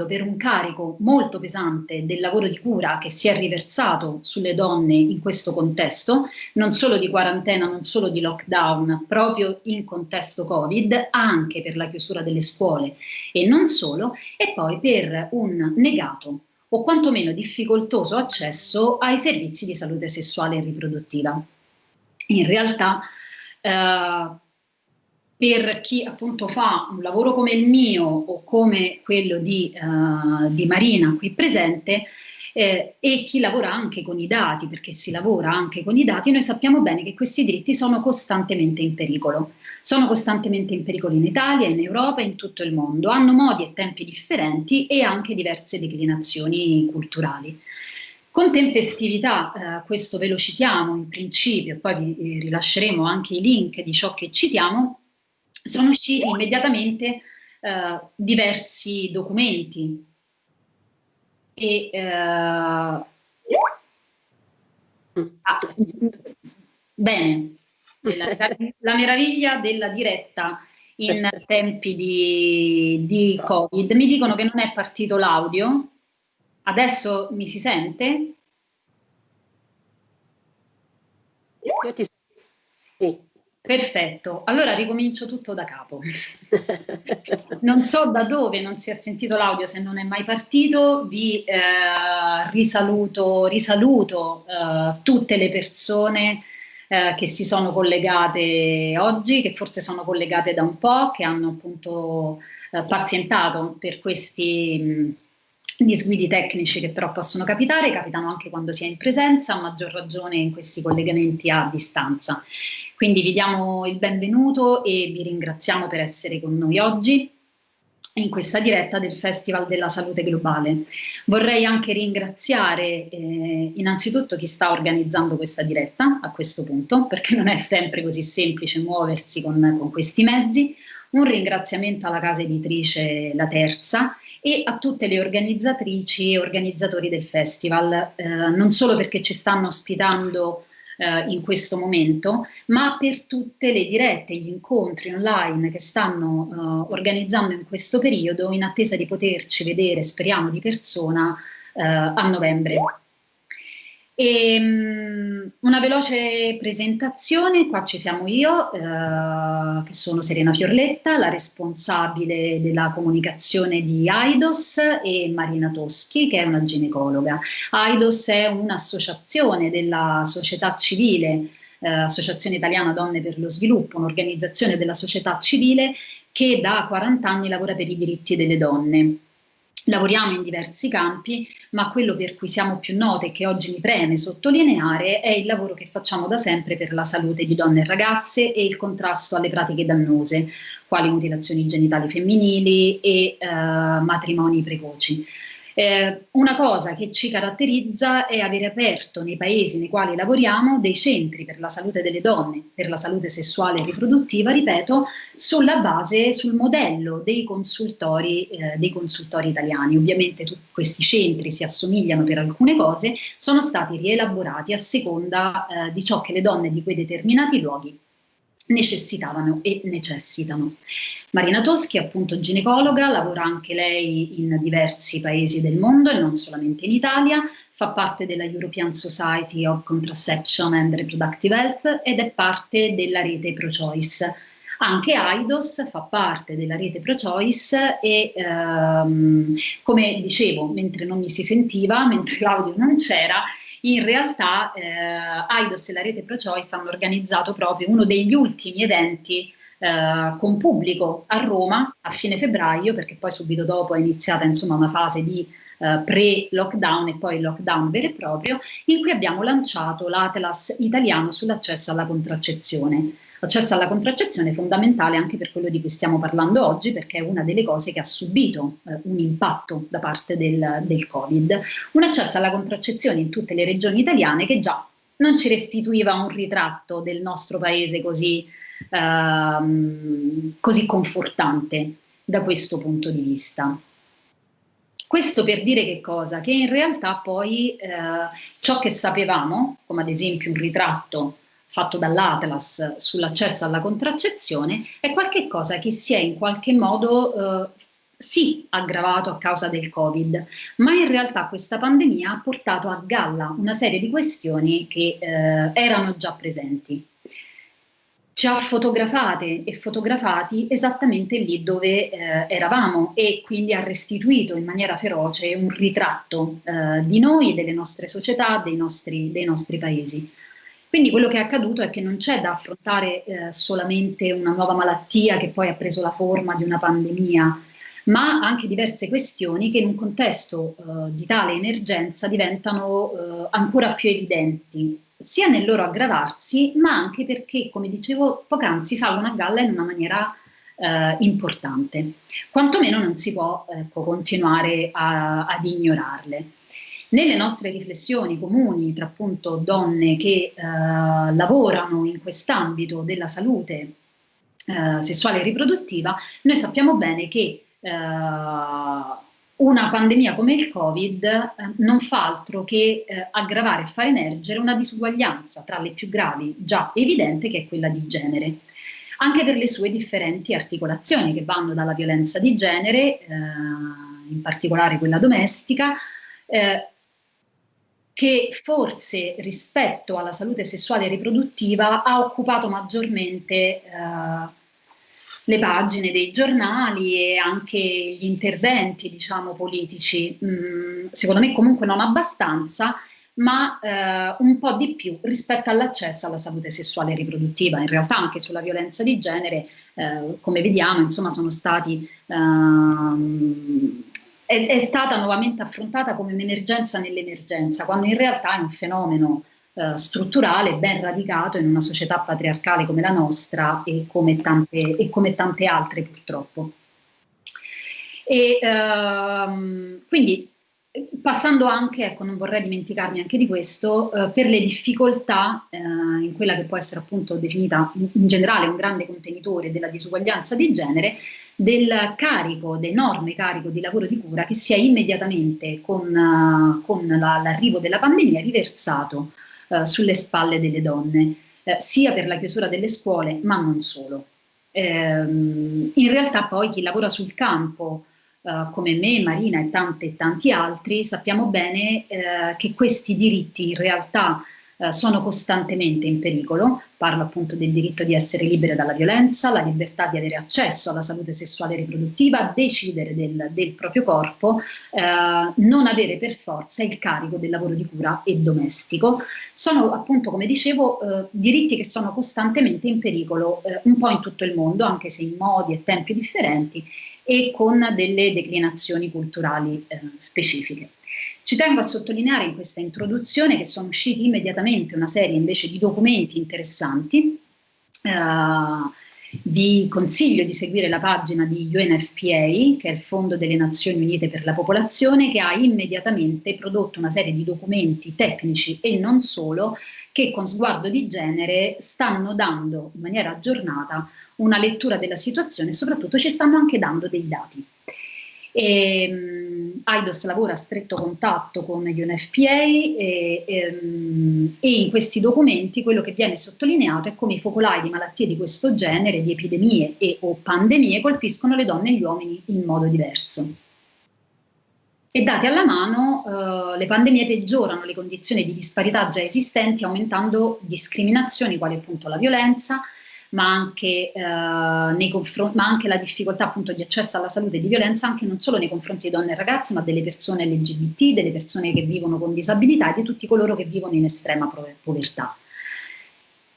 passando per un carico molto pesante del lavoro di cura che si è riversato sulle donne in questo contesto, non solo di quarantena, non solo di lockdown, proprio in contesto Covid, anche per la chiusura delle scuole e non solo, e poi per un negato o quantomeno difficoltoso accesso ai servizi di salute sessuale e riproduttiva. In realtà eh, per chi appunto fa un lavoro come il mio o come quello di, uh, di Marina qui presente eh, e chi lavora anche con i dati, perché si lavora anche con i dati, noi sappiamo bene che questi diritti sono costantemente in pericolo. Sono costantemente in pericolo in Italia, in Europa in tutto il mondo. Hanno modi e tempi differenti e anche diverse declinazioni culturali. Con tempestività, eh, questo ve lo citiamo in principio, poi vi rilasceremo anche i link di ciò che citiamo, sono usciti immediatamente eh, diversi documenti. E eh, ah, bene. La, la, meraviglia della diretta in tempi di, di covid. Mi dicono che non è partito l'audio. Adesso mi si sente? Io ti sì. Perfetto, allora ricomincio tutto da capo. non so da dove non si è sentito l'audio se non è mai partito, vi eh, risaluto, risaluto eh, tutte le persone eh, che si sono collegate oggi, che forse sono collegate da un po', che hanno appunto eh, pazientato per questi... Mh, disguidi tecnici che però possono capitare, capitano anche quando si è in presenza, a maggior ragione in questi collegamenti a distanza. Quindi vi diamo il benvenuto e vi ringraziamo per essere con noi oggi in questa diretta del Festival della Salute Globale. Vorrei anche ringraziare eh, innanzitutto chi sta organizzando questa diretta a questo punto, perché non è sempre così semplice muoversi con, con questi mezzi, un ringraziamento alla casa editrice La Terza e a tutte le organizzatrici e organizzatori del festival, eh, non solo perché ci stanno ospitando eh, in questo momento, ma per tutte le dirette, gli incontri online che stanno eh, organizzando in questo periodo in attesa di poterci vedere, speriamo di persona, eh, a novembre. E, um, una veloce presentazione, qua ci siamo io, eh, che sono Serena Fiorletta, la responsabile della comunicazione di AIDOS e Marina Toschi, che è una ginecologa. AIDOS è un'associazione della società civile, eh, Associazione Italiana Donne per lo Sviluppo, un'organizzazione della società civile che da 40 anni lavora per i diritti delle donne. Lavoriamo in diversi campi, ma quello per cui siamo più note e che oggi mi preme sottolineare è il lavoro che facciamo da sempre per la salute di donne e ragazze e il contrasto alle pratiche dannose, quali mutilazioni genitali femminili e eh, matrimoni precoci. Eh, una cosa che ci caratterizza è avere aperto nei paesi nei quali lavoriamo dei centri per la salute delle donne, per la salute sessuale e riproduttiva, ripeto, sulla base, sul modello dei consultori, eh, dei consultori italiani. Ovviamente tutti questi centri si assomigliano per alcune cose, sono stati rielaborati a seconda eh, di ciò che le donne di quei determinati luoghi necessitavano e necessitano. Marina Toschi appunto ginecologa, lavora anche lei in diversi paesi del mondo e non solamente in Italia, fa parte della European Society of Contraception and Reproductive Health ed è parte della rete ProChoice. Anche AIDOS fa parte della rete ProChoice e ehm, come dicevo, mentre non mi si sentiva, mentre l'audio non c'era, in realtà eh, AIDOS e la rete ProChoice hanno organizzato proprio uno degli ultimi eventi eh, con pubblico a Roma a fine febbraio, perché poi subito dopo è iniziata insomma, una fase di eh, pre-lockdown e poi lockdown vero e proprio, in cui abbiamo lanciato l'Atlas italiano sull'accesso alla contraccezione. L'accesso alla contraccezione è fondamentale anche per quello di cui stiamo parlando oggi, perché è una delle cose che ha subito eh, un impatto da parte del, del Covid. Un accesso alla contraccezione in tutte le regioni italiane che già non ci restituiva un ritratto del nostro paese così ehm, così confortante da questo punto di vista. Questo per dire che cosa? Che in realtà poi eh, ciò che sapevamo, come ad esempio un ritratto fatto dall'Atlas sull'accesso alla contraccezione, è qualcosa che si è in qualche modo eh, sì aggravato a causa del Covid, ma in realtà questa pandemia ha portato a galla una serie di questioni che eh, erano già presenti. Ci ha fotografate e fotografati esattamente lì dove eh, eravamo e quindi ha restituito in maniera feroce un ritratto eh, di noi, delle nostre società, dei nostri, dei nostri paesi. Quindi quello che è accaduto è che non c'è da affrontare eh, solamente una nuova malattia che poi ha preso la forma di una pandemia, ma anche diverse questioni che in un contesto eh, di tale emergenza diventano eh, ancora più evidenti, sia nel loro aggravarsi, ma anche perché, come dicevo poc'anzi, salgono a galla in una maniera eh, importante. Quantomeno non si può ecco, continuare a, ad ignorarle. Nelle nostre riflessioni comuni tra appunto donne che eh, lavorano in quest'ambito della salute eh, sessuale e riproduttiva, noi sappiamo bene che eh, una pandemia come il Covid eh, non fa altro che eh, aggravare e far emergere una disuguaglianza tra le più gravi, già evidente, che è quella di genere. Anche per le sue differenti articolazioni che vanno dalla violenza di genere, eh, in particolare quella domestica, eh, che forse rispetto alla salute sessuale e riproduttiva ha occupato maggiormente eh, le pagine dei giornali e anche gli interventi diciamo, politici. Mm, secondo me comunque non abbastanza, ma eh, un po' di più rispetto all'accesso alla salute sessuale e riproduttiva. In realtà anche sulla violenza di genere, eh, come vediamo, insomma, sono stati ehm, è, è stata nuovamente affrontata come un'emergenza nell'emergenza, quando in realtà è un fenomeno eh, strutturale ben radicato in una società patriarcale come la nostra e come tante, e come tante altre purtroppo. E, ehm, quindi Passando anche, ecco, non vorrei dimenticarmi anche di questo, eh, per le difficoltà eh, in quella che può essere appunto definita in, in, generale un grande contenitore della disuguaglianza di genere, del carico, d'enorme carico di lavoro di cura che si è immediatamente con, uh, con l'arrivo della pandemia riversato uh, sulle spalle delle donne, eh, sia per la chiusura delle scuole, ma non solo. Ehm, in realtà poi chi lavora sul campo, Uh, come me, Marina e tanti e tanti altri, sappiamo bene uh, che questi diritti in realtà uh, sono costantemente in pericolo, parlo appunto del diritto di essere libere dalla violenza, la libertà di avere accesso alla salute sessuale e riproduttiva, decidere del, del proprio corpo, eh, non avere per forza il carico del lavoro di cura e domestico. Sono appunto, come dicevo, eh, diritti che sono costantemente in pericolo eh, un po' in tutto il mondo, anche se in modi e tempi differenti e con delle declinazioni culturali eh, specifiche. Ci tengo a sottolineare in questa introduzione che sono usciti immediatamente una serie invece di documenti interessanti. Uh, vi consiglio di seguire la pagina di UNFPA, che è il Fondo delle Nazioni Unite per la Popolazione, che ha immediatamente prodotto una serie di documenti tecnici e non solo, che con sguardo di genere stanno dando in maniera aggiornata una lettura della situazione e soprattutto ci stanno anche dando dei dati. E, um, AIDOS lavora a stretto contatto con UNFPA e, e, um, e, in questi documenti quello che viene sottolineato è come i focolai di malattie di questo genere, di epidemie e o pandemie, colpiscono le donne e gli uomini in modo diverso. E dati alla mano, uh, le pandemie peggiorano le condizioni di disparità già esistenti, aumentando discriminazioni quali appunto la violenza, ma anche, eh, ma anche la difficoltà appunto di accesso alla salute e di violenza anche non solo nei confronti di donne e ragazze, ma delle persone LGBT, delle persone che vivono con disabilità e di tutti coloro che vivono in estrema povertà.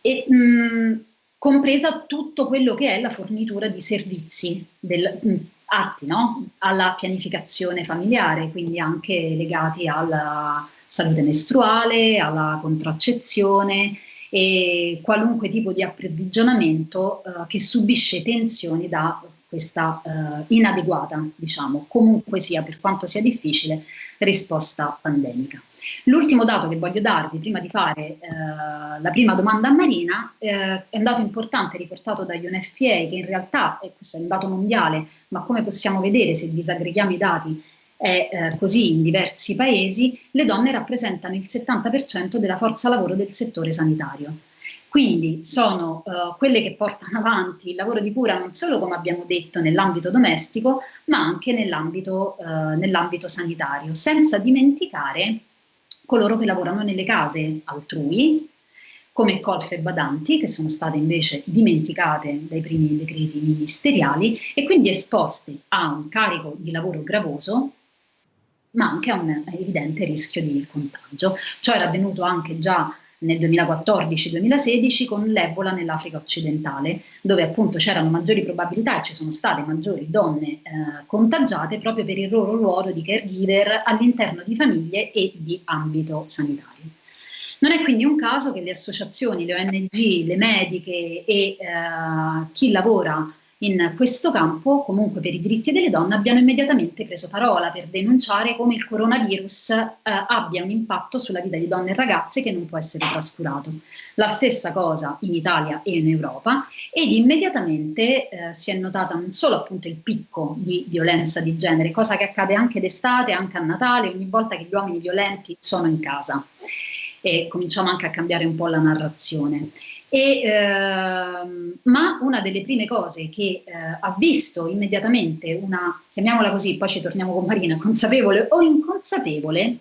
E, mh, compresa tutto quello che è la fornitura di servizi del, mh, atti no? alla pianificazione familiare, quindi anche legati alla salute mestruale, alla contraccezione, e qualunque tipo di approvvigionamento eh, che subisce tensioni da questa eh, inadeguata, diciamo, comunque sia, per quanto sia difficile, risposta pandemica. L'ultimo dato che voglio darvi prima di fare eh, la prima domanda a Marina eh, è un dato importante riportato da UNFPA che in realtà, e questo è un dato mondiale, ma come possiamo vedere se disaggreghiamo i dati è eh, così in diversi paesi, le donne rappresentano il 70% della forza lavoro del settore sanitario. Quindi sono uh, quelle che portano avanti il lavoro di cura non solo, come abbiamo detto, nell'ambito domestico, ma anche nell'ambito uh, nell sanitario, senza dimenticare coloro che lavorano nelle case altrui, come colfe e badanti, che sono state invece dimenticate dai primi decreti ministeriali e quindi esposte a un carico di lavoro gravoso ma anche a un evidente rischio di contagio. Ciò era avvenuto anche già nel 2014-2016 con l'Ebola nell'Africa occidentale, dove appunto c'erano maggiori probabilità e ci sono state maggiori donne eh, contagiate proprio per il loro ruolo di caregiver all'interno di famiglie e di ambito sanitario. Non è quindi un caso che le associazioni, le ONG, le mediche e eh, chi lavora in questo campo, comunque per i diritti delle donne, abbiano immediatamente preso parola per denunciare come il coronavirus eh, abbia un impatto sulla vita di donne e ragazze che non può essere trascurato. La stessa cosa in Italia e in Europa ed immediatamente eh, si è notata non solo appunto il picco di violenza di genere, cosa che accade anche d'estate, anche a Natale, ogni volta che gli uomini violenti sono in casa e cominciamo anche a cambiare un po' la narrazione. E, ehm, ma una delle prime cose che eh, ha visto immediatamente una, chiamiamola così, poi ci torniamo con Marina, consapevole o inconsapevole,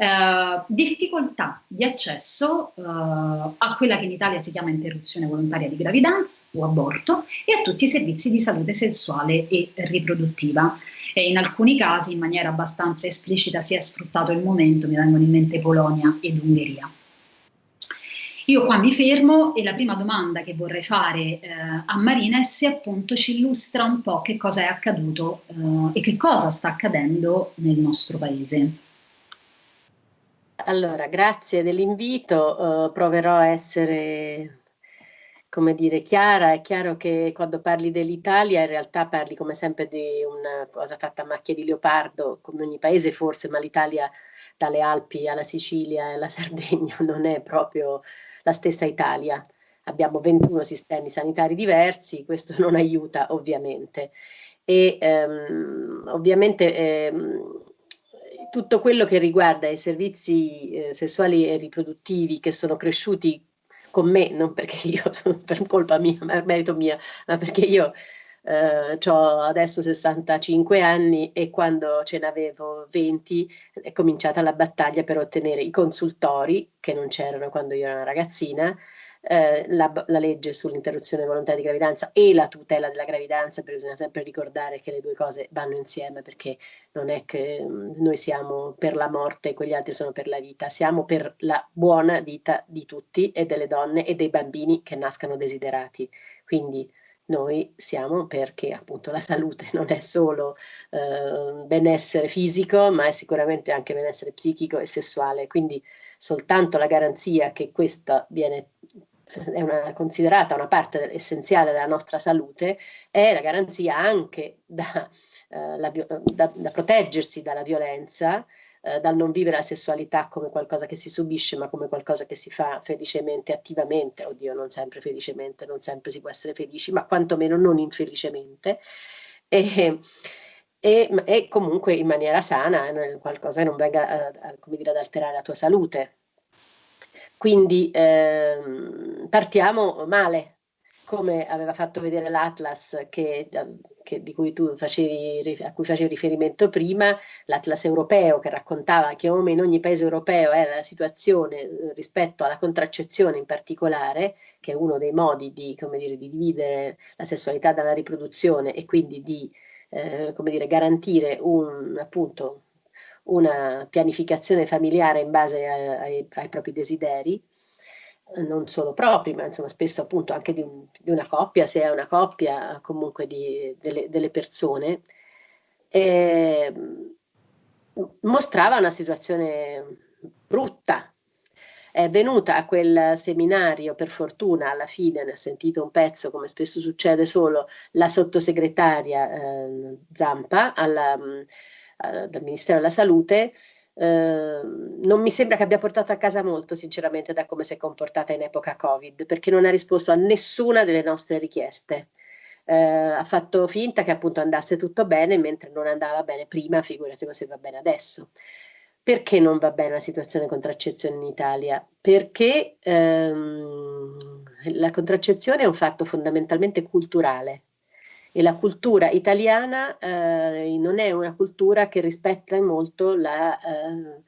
eh, difficoltà di accesso eh, a quella che in Italia si chiama interruzione volontaria di gravidanza o aborto e a tutti i servizi di salute sessuale e riproduttiva. E in alcuni casi in maniera abbastanza esplicita si è sfruttato il momento, mi vengono in mente Polonia ed Ungheria. Io qua mi fermo e la prima domanda che vorrei fare eh, a Marina è se appunto ci illustra un po' che cosa è accaduto eh, e che cosa sta accadendo nel nostro paese. Allora, grazie dell'invito, uh, proverò a essere, come dire, chiara. È chiaro che quando parli dell'Italia in realtà parli come sempre di una cosa fatta a macchia di leopardo, come ogni paese forse, ma l'Italia dalle Alpi alla Sicilia e alla Sardegna non è proprio la stessa Italia. Abbiamo 21 sistemi sanitari diversi, questo non aiuta ovviamente. E um, ovviamente um, tutto quello che riguarda i servizi eh, sessuali e riproduttivi che sono cresciuti con me, non perché io, per colpa mia, ma merito mia, ma perché io eh, ho adesso 65 anni e quando ce n'avevo 20 è cominciata la battaglia per ottenere i consultori, che non c'erano quando io ero una ragazzina, eh, la, la, legge sull'interruzione volontaria di gravidanza e la tutela della gravidanza, perché bisogna sempre ricordare che le due cose vanno insieme perché non è che mh, noi siamo per la morte e quegli altri sono per la vita, siamo per la buona vita di tutti e delle donne e dei bambini che nascano desiderati. Quindi noi siamo perché appunto la salute non è solo eh, benessere fisico, ma è sicuramente anche benessere psichico e sessuale. Quindi soltanto la garanzia che questa viene è una, considerata una parte essenziale della nostra salute, è la garanzia anche da, eh, la, da, da proteggersi dalla violenza, eh, dal non vivere la sessualità come qualcosa che si subisce, ma come qualcosa che si fa felicemente, attivamente, oddio non sempre felicemente, non sempre si può essere felici, ma quantomeno non infelicemente, e, e, e comunque in maniera sana, qualcosa che non venga come dire, ad alterare la tua salute, quindi ehm, partiamo male, come aveva fatto vedere l'Atlas che, che, di cui tu facevi, a cui facevi riferimento prima, l'Atlas europeo che raccontava che come in ogni paese europeo era la situazione eh, rispetto alla contraccezione in particolare, che è uno dei modi di, dire, di dividere la sessualità dalla riproduzione e quindi di eh, dire, garantire un, appunto, una pianificazione familiare in base ai, ai, ai propri desideri, non solo propri, ma insomma spesso appunto anche di, un, di una coppia, se è una coppia comunque di, delle, delle, persone, e mostrava una situazione brutta. È venuta a quel seminario, per fortuna, alla fine ne ha sentito un pezzo, come spesso succede solo, la sottosegretaria eh, Zampa alla, eh, dal Ministero della Salute, eh, non mi sembra che abbia portato a casa molto, sinceramente, da come si è comportata in epoca Covid, perché non ha risposto a nessuna delle nostre richieste. eh, ha fatto finta che appunto andasse tutto bene, mentre non andava bene prima, figurati se va bene adesso. Perché non va bene la situazione contraccezione in Italia? Perché ehm, la contraccezione è un fatto fondamentalmente culturale e la cultura italiana eh, non è una cultura che rispetta molto la, eh,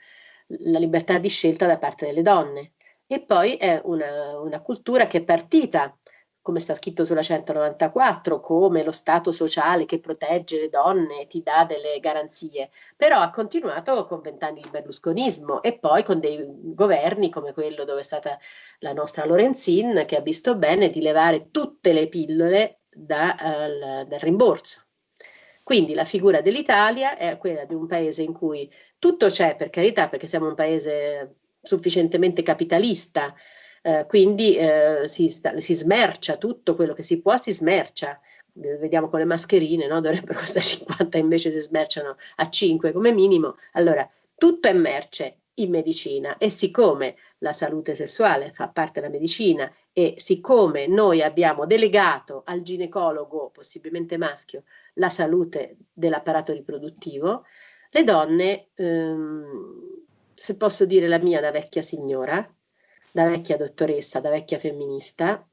la, libertà di scelta da parte delle donne. E poi è una, una cultura che è partita come sta scritto sulla 194, come lo Stato sociale che protegge le donne e ti dà delle garanzie, però ha continuato con vent'anni di berlusconismo e poi con dei governi come quello dove è stata la nostra Lorenzin che ha visto bene di levare tutte le pillole da, uh, dal rimborso. Quindi la figura dell'Italia è quella di un paese in cui tutto c'è, per carità, perché siamo un paese sufficientemente capitalista, eh, quindi eh, si, si, smercia tutto quello che si può, si smercia. Vediamo con le mascherine, no? dovrebbero costare 50, invece si smerciano a 5 come minimo. Allora, tutto è merce in medicina e siccome la salute sessuale fa parte della medicina e siccome noi abbiamo delegato al ginecologo, possibilmente maschio, la salute dell'apparato riproduttivo, le donne, ehm, se posso dire la mia da vecchia signora, da vecchia dottoressa, da vecchia femminista,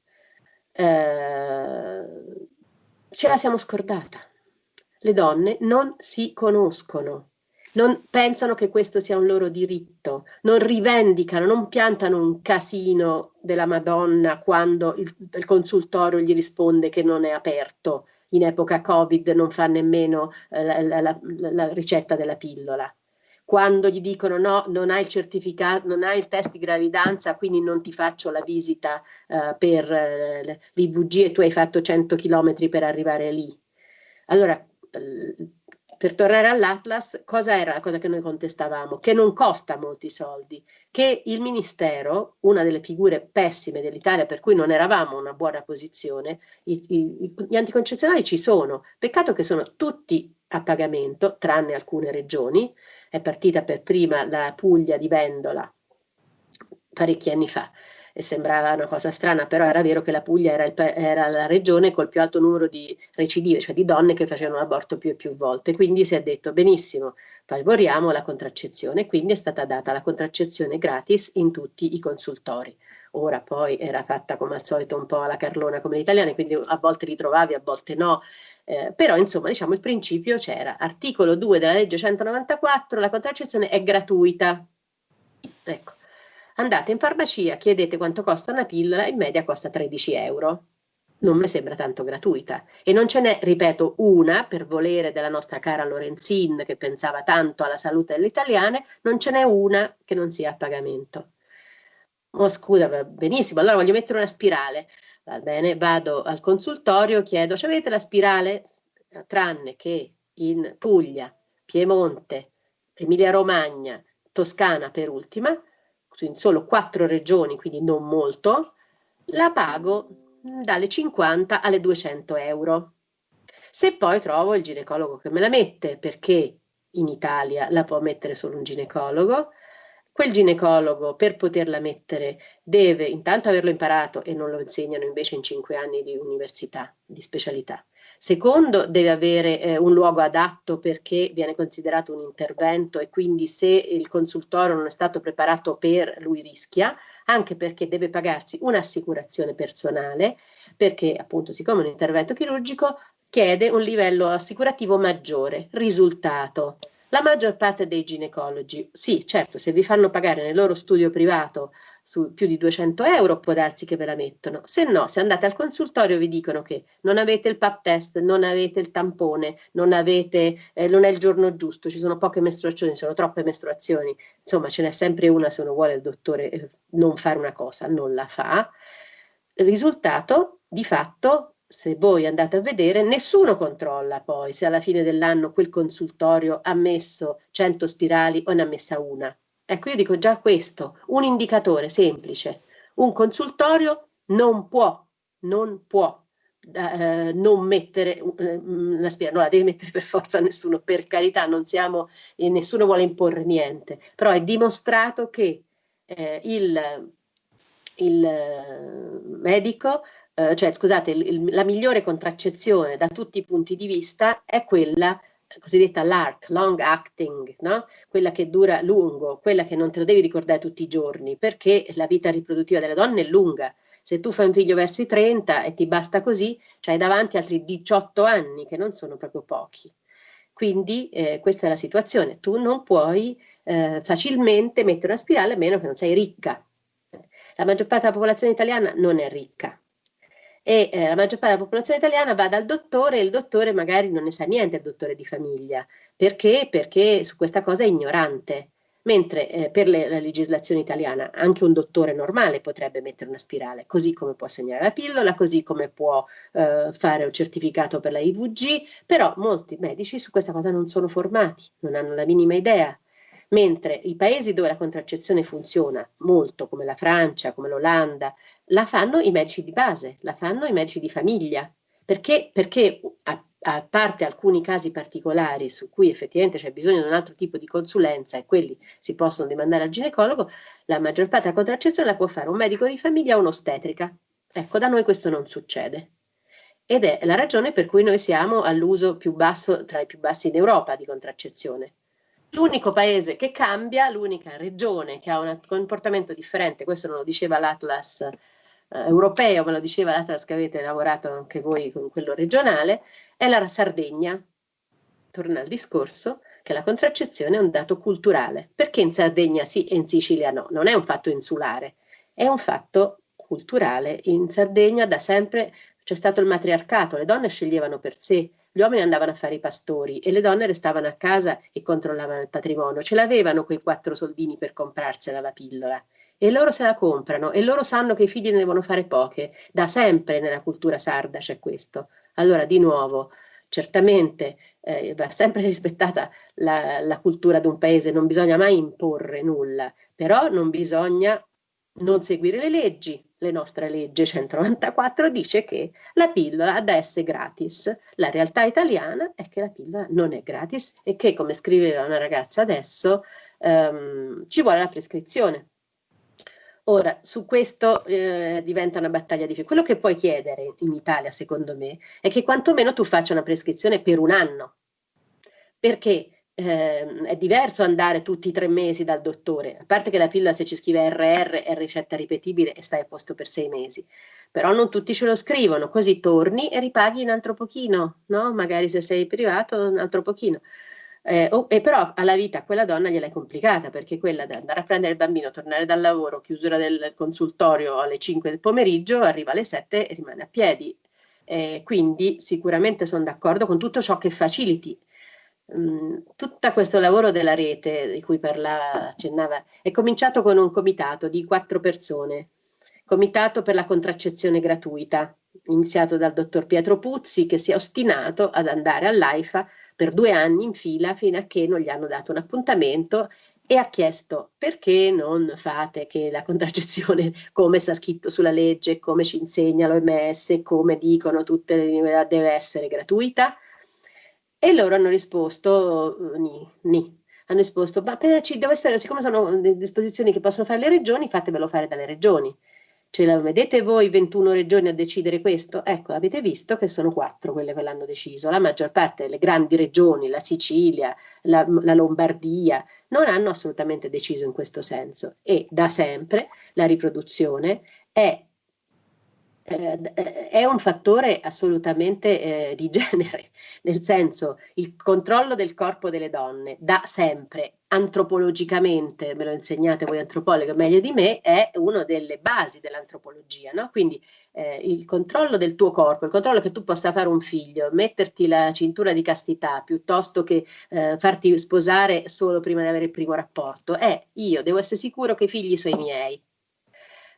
eh, ce la siamo scordata. Le donne non si conoscono, non pensano che questo sia un loro diritto, non rivendicano, non piantano un casino della Madonna quando il, il consultorio gli risponde che non è aperto. In epoca Covid non fa nemmeno eh, la, la, la ricetta della pillola quando gli dicono no, non hai il certificato, non hai il test di gravidanza, quindi non ti faccio la visita uh, per uh, l'IVG e tu hai fatto 100 km per arrivare lì. Allora, per tornare all'Atlas, cosa era la cosa che noi contestavamo? Che non costa molti soldi, che il Ministero, una delle figure pessime dell'Italia per cui non eravamo in una buona posizione, i, i, gli anticoncezionali ci sono, peccato che sono tutti a pagamento, tranne alcune regioni, è partita per prima la Puglia di Vendola parecchi anni fa e sembrava una cosa strana, però era vero che la Puglia era, il, era, la regione col più alto numero di recidive, cioè di donne che facevano l'aborto più e più volte. Quindi si è detto benissimo, favoriamo la contraccezione, quindi è stata data la contraccezione gratis in tutti i consultori. Ora poi era fatta come al solito un po' alla carlona come gli italiani, quindi a volte ritrovavi, a volte no, eh, però insomma diciamo il principio c'era. Articolo 2 della legge 194, la contraccezione è gratuita. Ecco, andate in farmacia, chiedete quanto costa una pillola, in media costa 13 euro. Non mi sembra tanto gratuita. E non ce n'è, ripeto, una per volere della nostra cara Lorenzin che pensava tanto alla salute delle italiane, non ce n'è una che non sia a pagamento. Oh, scusa, benissimo, allora voglio mettere una spirale. Va bene, vado al consultorio, chiedo, avete la spirale? Tranne che in Puglia, Piemonte, Emilia Romagna, Toscana per ultima, in solo quattro regioni, quindi non molto, la pago dalle 50 alle 200 euro. Se poi trovo il ginecologo che me la mette, perché in Italia la può mettere solo un ginecologo, Quel ginecologo per poterla mettere deve intanto averlo imparato e non lo insegnano invece in cinque anni di università, di specialità. Secondo, deve avere eh, un luogo adatto perché viene considerato un intervento e quindi se il consultorio non è stato preparato per lui rischia, anche perché deve pagarsi un'assicurazione personale, perché appunto siccome è un intervento chirurgico chiede un livello assicurativo maggiore. Risultato, la maggior parte dei ginecologi, sì, certo, se vi fanno pagare nel loro studio privato su più di 200 euro può darsi che ve la mettono, se no, se andate al consultorio vi dicono che non avete il pap test, non avete il tampone, non, avete, eh, non è il giorno giusto, ci sono poche mestruazioni, sono troppe mestruazioni, insomma ce n'è sempre una se uno vuole il dottore eh, non fare una cosa, non la fa. Il risultato, di fatto, se voi andate a vedere, nessuno controlla poi se alla fine dell'anno quel consultorio ha messo 100 spirali o ne ha messa una. Ecco, io dico già questo, un indicatore semplice. Un consultorio non può, non può eh, non mettere eh, una spirale, non la deve mettere per forza nessuno, per carità, non siamo, e nessuno vuole imporre niente, però è dimostrato che eh, il, il medico eh, cioè scusate, il, la migliore contraccezione da tutti i punti di vista è quella cosiddetta LARC, long acting, no? quella che dura lungo, quella che non te lo devi ricordare tutti i giorni, perché la vita riproduttiva delle donne è lunga. Se tu fai un figlio verso i 30 e ti basta così, c'hai davanti altri 18 anni, che non sono proprio pochi. Quindi eh, questa è la situazione, tu non puoi eh, facilmente mettere una spirale a meno che non sei ricca. La maggior parte della popolazione italiana non è ricca, e eh, la maggior parte della popolazione italiana va dal dottore e il dottore magari non ne sa niente, il dottore di famiglia. Perché? Perché su questa cosa è ignorante. Mentre eh, per le, la legislazione italiana anche un dottore normale potrebbe mettere una spirale, così come può segnare la pillola, così come può eh, fare un certificato per la IVG, però molti medici su questa cosa non sono formati, non hanno la minima idea mentre i paesi dove la contraccezione funziona molto, come la Francia, come l'Olanda, la fanno i medici di base, la fanno i medici di famiglia. Perché? Perché a, a parte alcuni casi particolari su cui effettivamente c'è bisogno di un altro tipo di consulenza e quelli si possono demandare al ginecologo, la maggior parte della contraccezione la può fare un medico di famiglia o un'ostetrica. Ecco, da noi questo non succede. Ed è la ragione per cui noi siamo all'uso più basso, tra i più bassi in Europa di contraccezione. L'unico paese che cambia, l'unica regione che ha un comportamento differente, questo non lo diceva l'Atlas eh, europeo, ma lo diceva l'Atlas che avete lavorato anche voi con quello regionale, è la Sardegna. Torna al discorso che la contraccezione è un dato culturale. Perché in Sardegna sì e in Sicilia no? Non è un fatto insulare, è un fatto culturale. In Sardegna da sempre c'è stato il matriarcato, le donne sceglievano per sé, gli uomini andavano a fare i pastori e le donne restavano a casa e controllavano il patrimonio. Ce l'avevano quei quattro soldini per comprarsela la pillola. E loro se la comprano e loro sanno che i figli ne devono fare poche. Da sempre nella cultura sarda c'è questo. Allora, di nuovo, certamente eh, va sempre rispettata la, la cultura di un paese, non bisogna mai imporre nulla, però non bisogna non seguire le leggi, le nostre leggi 194 dice che la pillola da essere gratis. La realtà italiana è che la pillola non è gratis e che, come scriveva una ragazza adesso, ehm, ci vuole la prescrizione. Ora, su questo eh, diventa una battaglia difficile. Quello che puoi chiedere in Italia, secondo me, è che quantomeno tu faccia una prescrizione per un anno. Perché? Eh, è diverso andare tutti i tre mesi dal dottore, a parte che la pillola se ci scrive RR è ricetta ripetibile e stai a posto per sei mesi, però non tutti ce lo scrivono, così torni e ripaghi un altro pochino, no? magari se sei privato un altro pochino. Eh, oh, e però alla vita quella donna gliela è complicata perché quella di andare a prendere il bambino, tornare dal lavoro, chiusura del consultorio alle 5 del pomeriggio, arriva alle 7 e rimane a piedi. Eh, quindi sicuramente sono d'accordo con tutto ciò che faciliti tutto questo lavoro della rete di cui parlava, accennava, è cominciato con un comitato di quattro persone, comitato per la contraccezione gratuita, iniziato dal dottor Pietro Puzzi che si è ostinato ad andare all'AIFA per due anni in fila fino a che non gli hanno dato un appuntamento e ha chiesto perché non fate che la contraccezione, come sta scritto sulla legge, come ci insegna l'OMS, come dicono tutte le università, deve essere gratuita? E loro hanno risposto ni, ni. Hanno risposto, ma ci deve essere, siccome sono disposizioni che possono fare le regioni, fatevelo fare dalle regioni. Ce la vedete voi 21 regioni a decidere questo? Ecco, avete visto che sono quattro quelle che l'hanno deciso. La maggior parte delle grandi regioni, la Sicilia, la, la Lombardia, non hanno assolutamente deciso in questo senso. E da sempre la riproduzione è eh, eh, è un fattore assolutamente eh, di genere, nel senso il controllo del corpo delle donne da sempre antropologicamente, me lo insegnate voi antropologi meglio di me, è una delle basi dell'antropologia, no? Quindi eh, il controllo del tuo corpo, il controllo che tu possa fare un figlio, metterti la cintura di castità piuttosto che eh, farti sposare solo prima di avere il primo rapporto, è io devo essere sicuro che i figli sono i miei.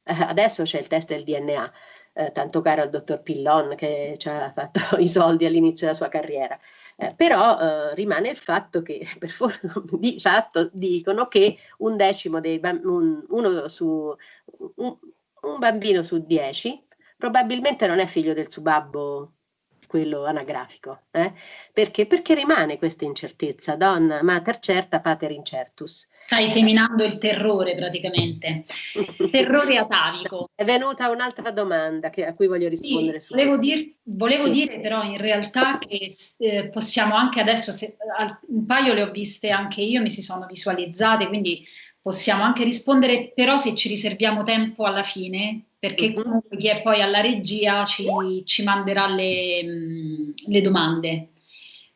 Eh, adesso c'è il test del DNA eh, tanto caro al dottor Pillon che ci ha fatto i soldi all'inizio della sua carriera. Eh, però eh, rimane il fatto che, per fortuna, di fatto dicono che un decimo dei bambini, un, su, un, un bambino su dieci probabilmente non è figlio del suo babbo quello anagrafico. Eh? Perché? Perché rimane questa incertezza, donna mater certa pater incertus. Stai seminando il terrore praticamente, terrore atavico. È venuta un'altra domanda che, a cui voglio rispondere. Sì, volevo, dir, volevo sì. dire però in realtà che eh, possiamo anche adesso, se, un paio le ho viste anche io, mi si sono visualizzate, quindi possiamo anche rispondere, però se ci riserviamo tempo alla fine, perché mhm. comunque chi è poi alla regia ci, ci manderà le, le, domande.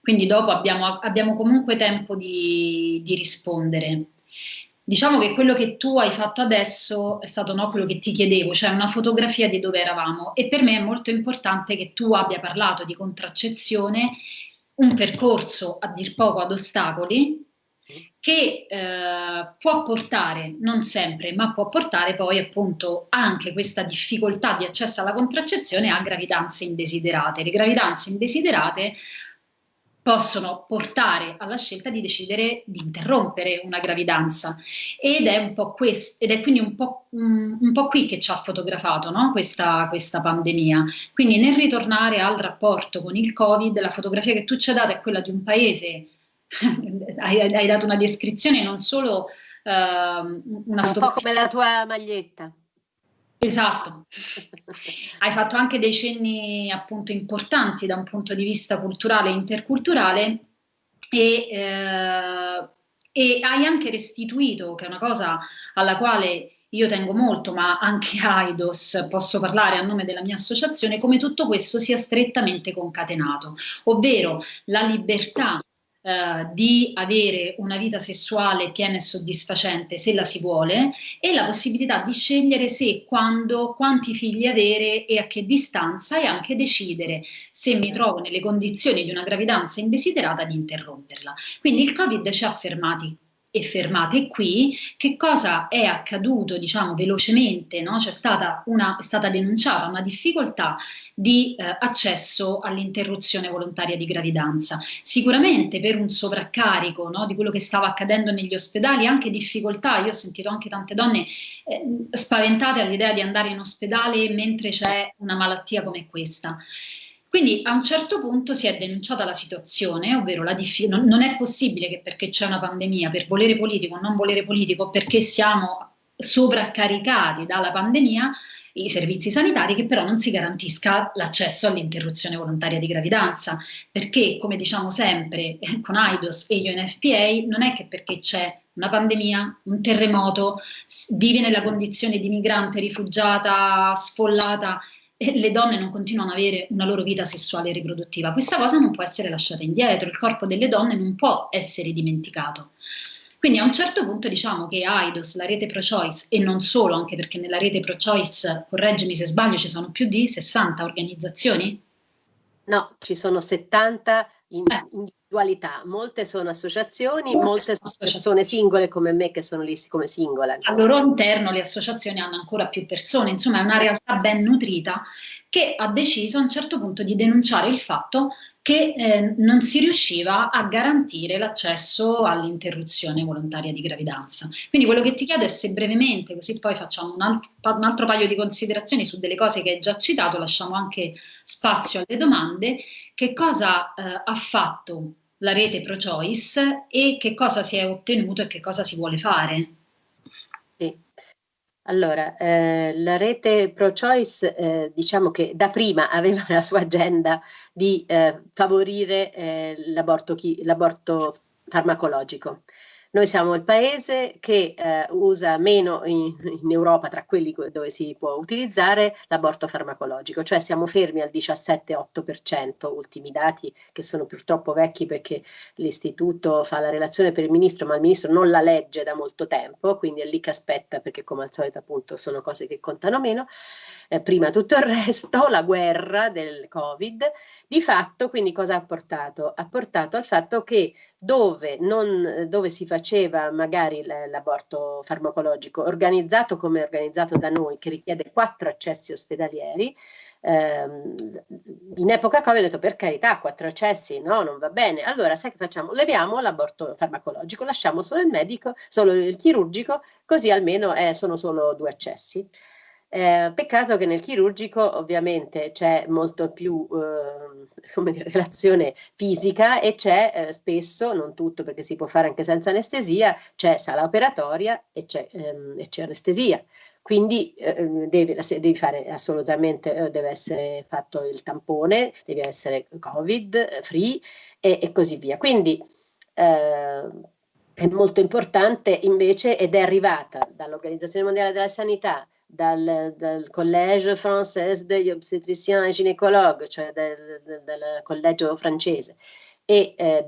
Quindi dopo abbiamo, abbiamo comunque tempo di, di, rispondere. Diciamo che quello che tu hai fatto adesso è stato no, quello che ti chiedevo, cioè una fotografia di dove eravamo e per me è molto importante che tu abbia parlato di contraccezione, un percorso a dir poco ad ostacoli, che eh, può portare, non sempre, ma può portare poi appunto anche questa difficoltà di accesso alla contraccezione a gravidanze indesiderate. Le gravidanze indesiderate possono portare alla scelta di decidere di interrompere una gravidanza ed è, un po questo, ed è quindi un po', un, un po', qui che ci ha fotografato no? questa, questa pandemia. Quindi nel ritornare al rapporto con il Covid, la fotografia che tu ci hai dato è quella di un paese hai, hai, dato una descrizione non solo uh, una un po' come la tua maglietta. Esatto. Hai fatto anche dei cenni appunto importanti da un punto di vista culturale e interculturale e, eh, e hai anche restituito che è una cosa alla quale io tengo molto, ma anche AIDOS, posso parlare a nome della mia associazione, come tutto questo sia strettamente concatenato, ovvero la libertà eh, di avere una vita sessuale piena e soddisfacente se la si vuole e la possibilità di scegliere se, quando, quanti figli avere e a che distanza e anche decidere se mi trovo nelle condizioni di una gravidanza indesiderata di interromperla. Quindi il Covid ci ha fermati e fermate qui, che cosa è accaduto diciamo velocemente, no? c'è stata, una, è stata denunciata una difficoltà di eh, accesso all'interruzione volontaria di gravidanza, sicuramente per un sovraccarico no? di quello che stava accadendo negli ospedali, anche difficoltà, io ho sentito anche tante donne eh, spaventate all'idea di andare in ospedale mentre c'è una malattia come questa. Quindi a un certo punto si è denunciata la situazione, ovvero la non, non è possibile che perché c'è una pandemia, per volere politico o non volere politico, perché siamo sovraccaricati dalla pandemia, i servizi sanitari, che però non si garantisca l'accesso all'interruzione volontaria di gravidanza, perché come diciamo sempre eh, con AIDOS e UNFPA, non è che perché c'è una pandemia, un terremoto, vive nella condizione di migrante, rifugiata, sfollata, le donne non continuano ad avere una loro vita sessuale e riproduttiva. Questa cosa non può essere lasciata indietro, il corpo delle donne non può essere dimenticato. Quindi a un certo punto diciamo che AIDOS, la rete pro-choice, e non solo, anche perché nella rete pro-choice, correggimi se sbaglio, ci sono più di 60 organizzazioni? No, ci sono 70 in, eh. Individualità, molte sono associazioni, molte, molte sono persone singole come me che sono lì come singola. Insomma. Al loro interno le associazioni hanno ancora più persone, insomma è una realtà ben nutrita che ha deciso a un certo punto di denunciare il fatto che eh, non si riusciva a garantire l'accesso all'interruzione volontaria di gravidanza. Quindi quello che ti chiedo è se brevemente, così poi facciamo un, alt un altro paio di considerazioni su delle cose che hai già citato, lasciamo anche spazio alle domande, che cosa eh, ha fatto la rete pro-choice e che cosa si è ottenuto e che cosa si vuole fare. Sì. Allora, eh, la rete pro-choice eh, diciamo che da prima aveva la sua agenda di eh, favorire eh, l'aborto farmacologico. Noi siamo il paese che eh, usa meno in, in, Europa, tra quelli dove si può utilizzare, l'aborto farmacologico, cioè siamo fermi al 17,8%, ultimi dati che sono purtroppo vecchi perché l'istituto fa la relazione per il ministro, ma il ministro non la legge da molto tempo, quindi è lì che aspetta perché come al solito appunto sono cose che contano meno eh, prima tutto il resto, la guerra del Covid, di fatto quindi cosa ha portato? Ha portato al fatto che dove, non, dove si faceva magari l'aborto farmacologico organizzato come organizzato da noi, che richiede quattro accessi ospedalieri, ehm, in epoca Covid ho detto per carità, quattro accessi, no, non va bene. Allora, sai che facciamo? Leviamo l'aborto farmacologico, lasciamo solo il medico, solo il chirurgico, così almeno eh, sono solo due accessi. Eh, peccato che nel chirurgico ovviamente c'è molto più eh, dire, relazione fisica e c'è eh, spesso, non tutto perché si può fare anche senza anestesia, c'è sala operatoria e c'è, ehm, anestesia. Quindi eh, devi, devi, fare assolutamente, eh, deve essere fatto il tampone, deve essere Covid free e, e così via. Quindi eh, è molto importante invece ed è arrivata dall'Organizzazione Mondiale della Sanità dal, dal Collège Français degli Obstetriciens et Gynécologues, cioè del, del, del collegio francese, e, eh,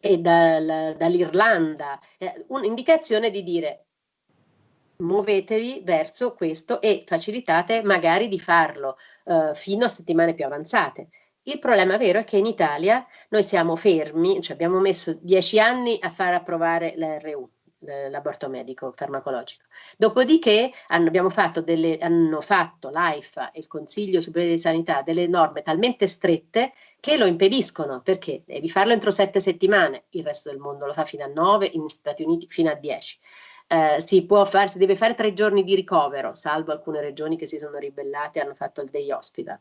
e dal, dall'Irlanda, eh, un'indicazione di dire muovetevi verso questo e facilitate magari di farlo eh, fino a settimane più avanzate. Il problema vero è che in Italia noi siamo fermi, cioè abbiamo messo dieci anni a far approvare l'RU l'aborto medico farmacologico. Dopodiché hanno, fatto delle, hanno fatto l'AIFA e il Consiglio Superiore di Sanità delle norme talmente strette che lo impediscono perché devi farlo entro sette settimane, il resto del mondo lo fa fino a nove, in Stati Uniti fino a dieci. Eh, si può fare, si deve fare tre giorni di ricovero, salvo alcune regioni che si sono ribellate e hanno fatto il day hospital.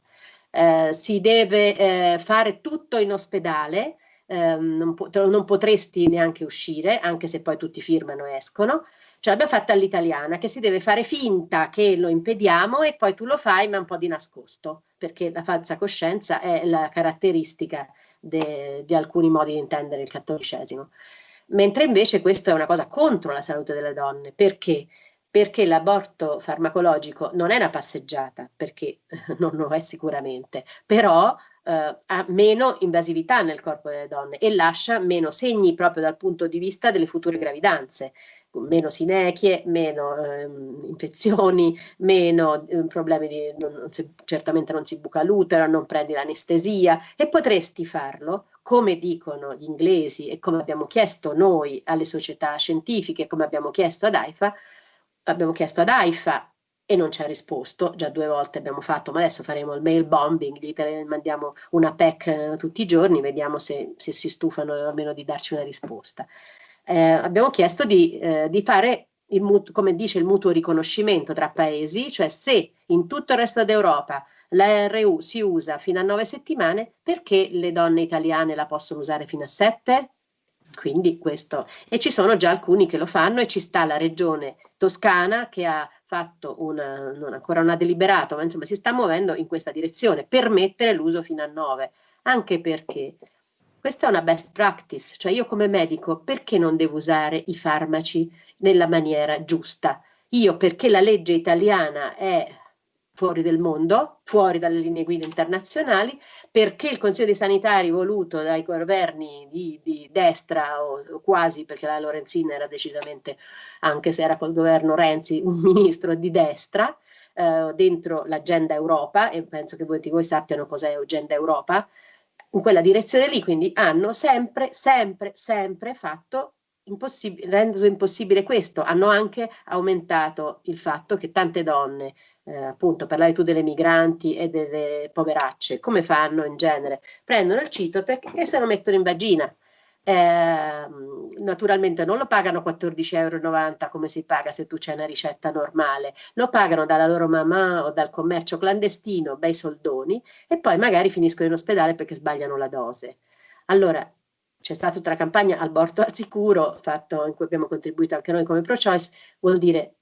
Eh, si deve eh, fare tutto in ospedale, ehm, non, po non, potresti neanche uscire, anche se poi tutti firmano e escono. Ce l'abbiamo fatta all'italiana, che si deve fare finta che lo impediamo e poi tu lo fai, ma un po' di nascosto, perché la falsa coscienza è la caratteristica di alcuni modi di intendere il cattolicesimo. Mentre invece questo è una cosa contro la salute delle donne, perché? Perché l'aborto farmacologico non è una passeggiata, perché non lo è sicuramente, però eh, ha meno invasività nel corpo delle donne e lascia meno segni proprio dal punto di vista delle future gravidanze. Meno sinechie, meno eh, infezioni, meno eh, problemi di, non, si, certamente non si buca l'utero, non prendi l'anestesia. E potresti farlo come dicono gli inglesi e come abbiamo chiesto noi alle società scientifiche, come abbiamo chiesto ad AIFA, abbiamo chiesto ad AIFA e non ci ha risposto, già due volte abbiamo fatto, ma adesso faremo il mail bombing, gli mandiamo una PEC eh, tutti i giorni, vediamo se, se, si stufano almeno di darci una risposta. Eh, abbiamo chiesto di, eh, di fare, il, come dice il mutuo riconoscimento tra paesi, cioè se in tutto il resto d'Europa la RU si usa fino a nove settimane, perché le donne italiane la possono usare fino a sette? Quindi questo, e ci sono già alcuni che lo fanno e ci sta la regione toscana che ha fatto una, non ancora non ha deliberato, ma insomma si sta muovendo in questa direzione, permettere l'uso fino a 9, anche perché questa è una best practice, cioè io come medico perché non devo usare i farmaci nella maniera giusta? Io perché la legge italiana è fuori del mondo, fuori dalle linee guida internazionali, perché il Consiglio dei Sanitari voluto dai governi di, di destra o, o, quasi, perché la Lorenzina era decisamente, anche se era col governo Renzi, un ministro di destra, eh, dentro l'agenda Europa, e penso che molti di voi sappiano cos'è agenda Europa, in quella direzione lì, quindi hanno sempre, sempre, sempre fatto reso impossibile questo, hanno anche aumentato il fatto che tante donne, eh, appunto parlavi tu delle migranti e delle poveracce, come fanno in genere? Prendono il Citotec e se lo mettono in vagina. Eh, naturalmente non lo pagano 14,90 euro come si paga se tu c'è una ricetta normale, lo pagano dalla loro mamma o dal commercio clandestino, bei soldoni, e poi magari finiscono in ospedale perché sbagliano la dose. Allora, c'è stata tutta la campagna aborto al sicuro, fatto, in cui abbiamo contribuito anche noi come pro-choice, vuol dire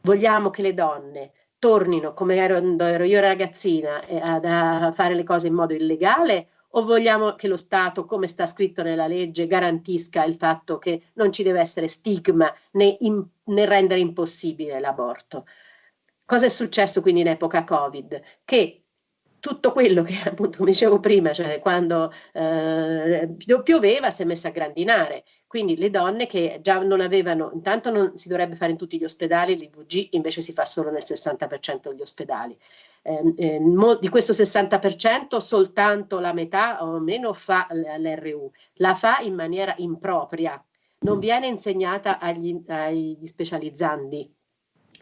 vogliamo che le donne tornino come ero, ero io ragazzina eh, ad, a fare le cose in modo illegale o vogliamo che lo Stato, come sta scritto nella legge, garantisca il fatto che non ci deve essere stigma né, in, né rendere impossibile l'aborto? Cosa è successo quindi in epoca Covid? Che tutto quello che appunto come dicevo prima, cioè quando eh, pioveva si è messa a grandinare, quindi le donne che già non avevano, intanto non si dovrebbe fare in tutti gli ospedali, l'IVG invece si fa solo nel 60% degli ospedali. Eh, eh, di questo 60% soltanto la metà o meno fa l'RU, la fa in maniera impropria, non viene insegnata agli, agli specializzandi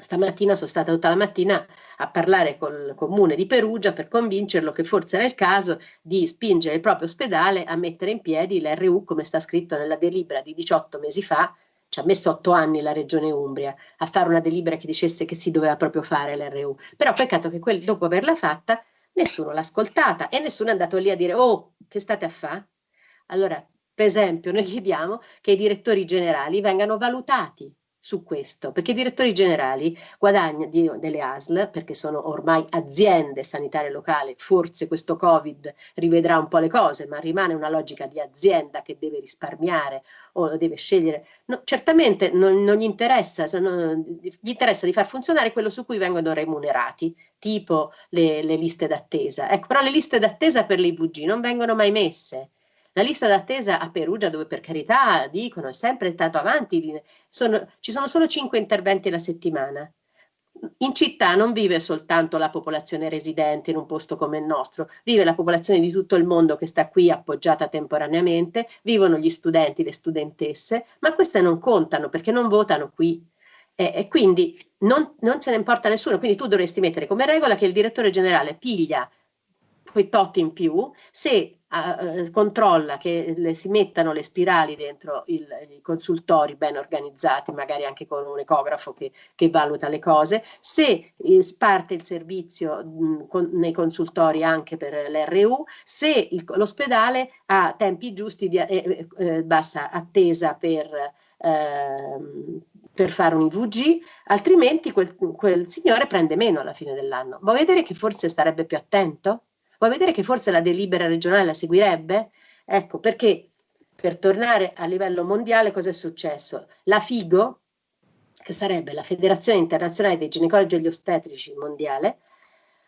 Stamattina sono stata tutta la mattina a parlare col comune di Perugia per convincerlo che forse era il caso di spingere il proprio ospedale a mettere in piedi l'RU come sta scritto nella delibera di 18 mesi fa, ci ha messo otto anni la regione Umbria a fare una delibera che dicesse che si doveva proprio fare l'RU, però peccato che quel, dopo averla fatta nessuno l'ha ascoltata e nessuno è andato lì a dire oh che state a fare? Allora, per esempio, noi chiediamo che i direttori generali vengano valutati su questo, perché i direttori generali guadagnano delle ASL, perché sono ormai aziende sanitarie locali, forse questo Covid rivedrà un po' le cose, ma rimane una logica di azienda che deve risparmiare o deve scegliere. No, certamente non, non gli, interessa, non, gli interessa di far funzionare quello su cui vengono remunerati, tipo le, le liste d'attesa. Ecco, però le liste d'attesa per le IVG non vengono mai messe la lista d'attesa a Perugia, dove per carità dicono è sempre stato avanti, sono, ci sono solo cinque interventi alla settimana. In città non vive soltanto la popolazione residente in un posto come il nostro, vive la popolazione di tutto il mondo che sta qui appoggiata temporaneamente, vivono gli studenti, le studentesse, ma queste non contano perché non votano qui. E, e quindi non, non se ne importa nessuno, quindi tu dovresti mettere come regola che il direttore generale piglia quei tot in più, se uh, controlla che le, si mettano le spirali dentro il, i consultori ben organizzati, magari anche con un ecografo che, che valuta le cose, se eh, sparte il servizio mh, con, nei consultori anche per l'RU, se l'ospedale ha tempi giusti di eh, eh, bassa attesa per, ehm, per fare un IVG, altrimenti quel, quel, signore prende meno alla fine dell'anno. Vuoi vedere che forse starebbe più attento? Vuoi vedere che forse la delibera regionale la seguirebbe? Ecco, perché per tornare a livello mondiale cosa è successo? La FIGO, che sarebbe la Federazione Internazionale dei Ginecologi e gli Ostetrici Mondiale,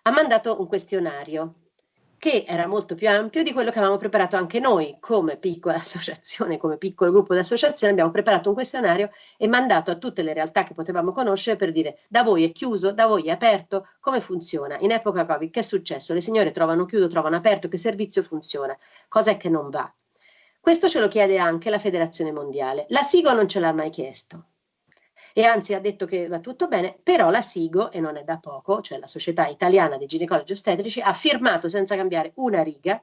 ha mandato un questionario che era molto più ampio di quello che avevamo preparato anche noi come piccola associazione, come piccolo gruppo di associazione, abbiamo preparato un questionario e mandato a tutte le realtà che potevamo conoscere per dire da voi è chiuso, da voi è aperto, come funziona. In epoca Covid che è successo? Le signore trovano chiuso, trovano aperto, che servizio funziona? Cos'è che non va? Questo ce lo chiede anche la Federazione Mondiale. La SIGO non ce l'ha mai chiesto e anzi ha detto che va tutto bene, però la SIGO, e non è da poco, cioè la Società Italiana dei Ginecologi Ostetrici, ha firmato senza cambiare una riga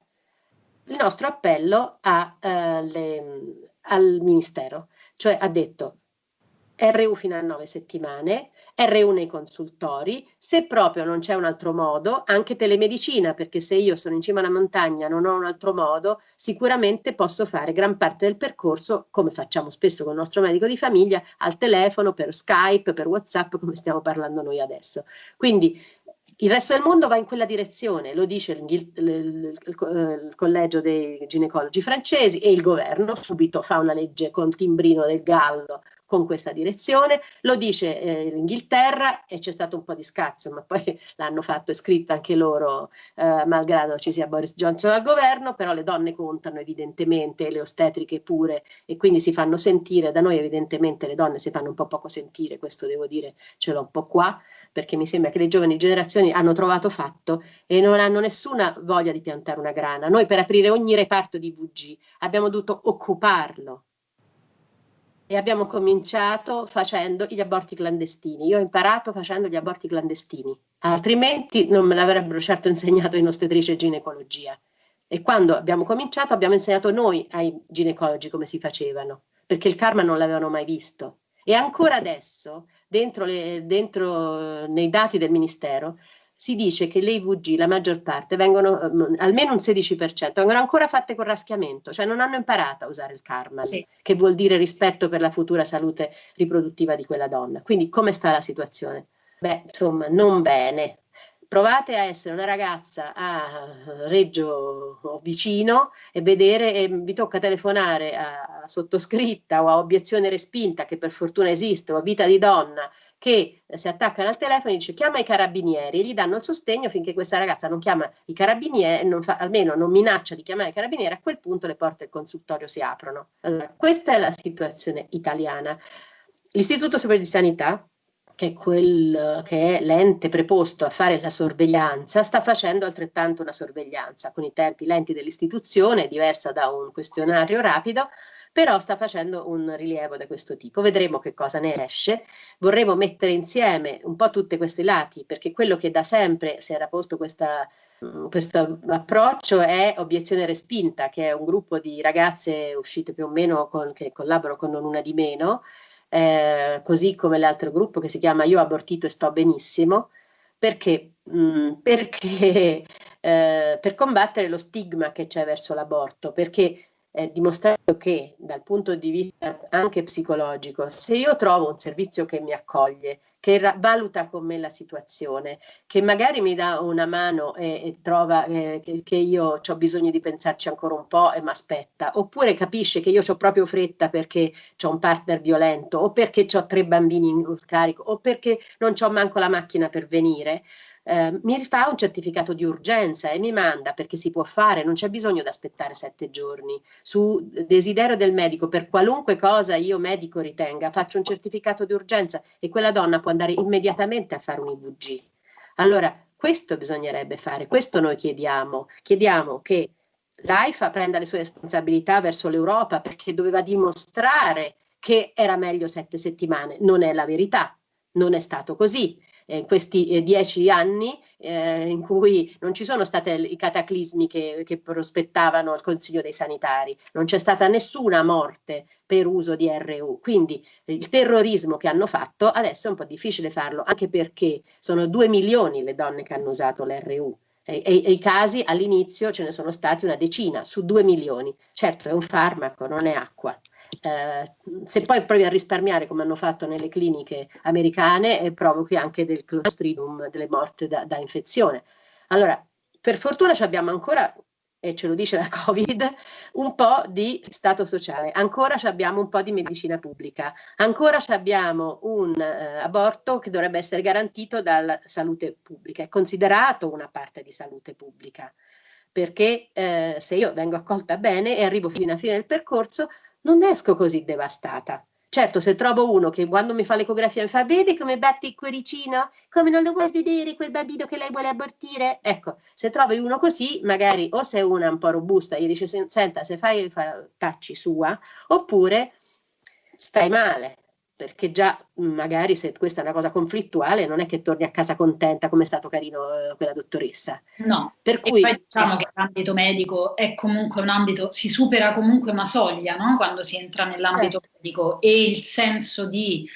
il nostro appello a, uh, le, al Ministero, cioè ha detto RU fino a nove settimane, RU nei consultori, se proprio non c'è un altro modo, anche telemedicina, perché se io sono in cima alla montagna non ho un altro modo, sicuramente posso fare gran parte del percorso, come facciamo spesso con il nostro medico di famiglia, al telefono, per Skype, per WhatsApp, come stiamo parlando noi adesso. Quindi il resto del mondo va in quella direzione, lo dice il, il, il, il, collegio dei ginecologi francesi e il governo subito fa una legge con timbrino del gallo con questa direzione, lo dice eh, l'Inghilterra e c'è stato un po' di scazzo, ma poi l'hanno fatto, è scritta anche loro, eh, malgrado ci sia Boris Johnson al governo, però le donne contano evidentemente, le ostetriche pure, e quindi si fanno sentire, da noi evidentemente le donne si fanno un po' poco sentire, questo devo dire, ce l'ho un po' qua, perché mi sembra che le giovani generazioni hanno trovato fatto e non hanno nessuna voglia di piantare una grana. Noi per aprire ogni reparto di VG abbiamo dovuto occuparlo e abbiamo cominciato facendo gli aborti clandestini. Io ho imparato facendo gli aborti clandestini, altrimenti non me l'avrebbero certo insegnato in ostetrice ginecologia. E quando abbiamo cominciato abbiamo insegnato noi ai ginecologi come si facevano, perché il karma non l'avevano mai visto. E ancora adesso, dentro, le, dentro nei dati del Ministero, si dice che le IVG, la maggior parte, vengono, um, almeno un 16%, vengono ancora fatte con raschiamento, cioè non hanno imparato a usare il karma, sì. che vuol dire rispetto per la futura salute riproduttiva di quella donna. Quindi come sta la situazione? Beh, insomma, non bene provate a essere una ragazza a Reggio o vicino e vedere e vi tocca telefonare a sottoscritta o a obiezione respinta che per fortuna esiste o a vita di donna che si attaccano al telefono e dice chiama i carabinieri e gli danno il sostegno finché questa ragazza non chiama i carabinieri, non fa, almeno non minaccia di chiamare i carabinieri, a quel punto le porte del consultorio si aprono. Allora, questa è la situazione italiana. L'Istituto Superiore di Sanità che è, quel, che è l'ente preposto a fare la sorveglianza, sta facendo altrettanto una sorveglianza con i tempi lenti dell'istituzione, diversa da un questionario rapido, però sta facendo un rilievo da questo tipo. Vedremo che cosa ne esce. Vorremmo mettere insieme un po' tutti questi lati, perché quello che da sempre si era posto questa, questo approccio è Obiezione Respinta, che è un gruppo di ragazze uscite più o meno con, che collaborano con Non Una di Meno, eh, così come l'altro gruppo che si chiama Io abortito e sto benissimo, perché, mm, perché eh, per combattere lo stigma che c'è verso l'aborto, perché è dimostrato che dal punto di vista anche psicologico, se io trovo un servizio che mi accoglie, che valuta con me la situazione, che magari mi dà una mano e, e trova eh, che, che, io ho bisogno di pensarci ancora un po' e mi aspetta, oppure capisce che io ho proprio fretta perché ho un partner violento o perché ho tre bambini in carico o perché non ho manco la macchina per venire, eh, mi rifà un certificato di urgenza e mi manda perché si può fare, non c'è bisogno di aspettare sette giorni. Su desiderio del medico, per qualunque cosa io medico ritenga, faccio un certificato di urgenza e quella donna può andare immediatamente a fare un IVG. Allora, questo bisognerebbe fare, questo noi chiediamo. Chiediamo che l'AIFA prenda le sue responsabilità verso l'Europa perché doveva dimostrare che era meglio sette settimane. Non è la verità, non è stato così eh, questi eh, dieci anni eh, in cui non ci sono stati i cataclismi che, che, prospettavano il Consiglio dei Sanitari, non c'è stata nessuna morte per uso di RU, quindi il terrorismo che hanno fatto adesso è un po' difficile farlo, anche perché sono due milioni le donne che hanno usato l'RU. E, e, e, i casi all'inizio ce ne sono stati una decina su due milioni. Certo è un farmaco, non è acqua. Eh, se poi provi a risparmiare come hanno fatto nelle cliniche americane eh, provochi anche del clostridium, delle morte da, da infezione. Allora, per fortuna abbiamo ancora e ce lo dice la Covid, un po' di stato sociale, ancora abbiamo un po' di medicina pubblica, ancora abbiamo un eh, aborto che dovrebbe essere garantito dalla salute pubblica, è considerato una parte di salute pubblica, perché eh, se io vengo accolta bene e arrivo fino alla fine del percorso, non esco così devastata. Certo, se trovo uno che quando mi fa l'ecografia mi fa vedi come batte il cuoricino? Come non lo vuoi vedere quel bambino che lei vuole abortire? Ecco, se trovi uno così, magari o sei una un po' robusta, gli dice senta se fai fa, tacci sua, oppure stai male, perché già magari se questa è una cosa conflittuale non è che torni a casa contenta come è stato carino eh, quella dottoressa. No, per cui poi diciamo eh, che l'ambito medico è comunque un ambito, si supera comunque una soglia no? quando si entra nell'ambito eh. medico e il senso di,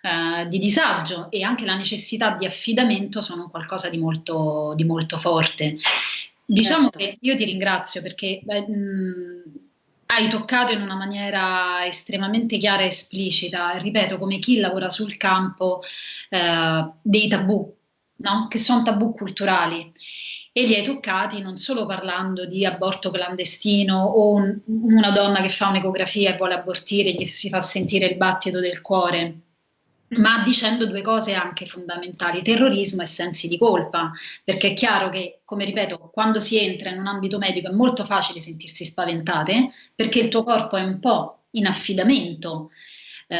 eh, di, disagio e anche la necessità di affidamento sono qualcosa di molto, di molto forte. Diciamo certo. che io ti ringrazio perché... Beh, mh, hai toccato in una maniera estremamente chiara e esplicita, ripeto, come chi lavora sul campo eh, dei tabù, no? che sono tabù culturali. E li hai toccati non solo parlando di aborto clandestino o un, una donna che fa un'ecografia e vuole abortire e gli si fa sentire il battito del cuore, ma dicendo due cose anche fondamentali, terrorismo e sensi di colpa, perché è chiaro che, come ripeto, quando si entra in un ambito medico è molto facile sentirsi spaventate, perché il tuo corpo è un po' in affidamento eh,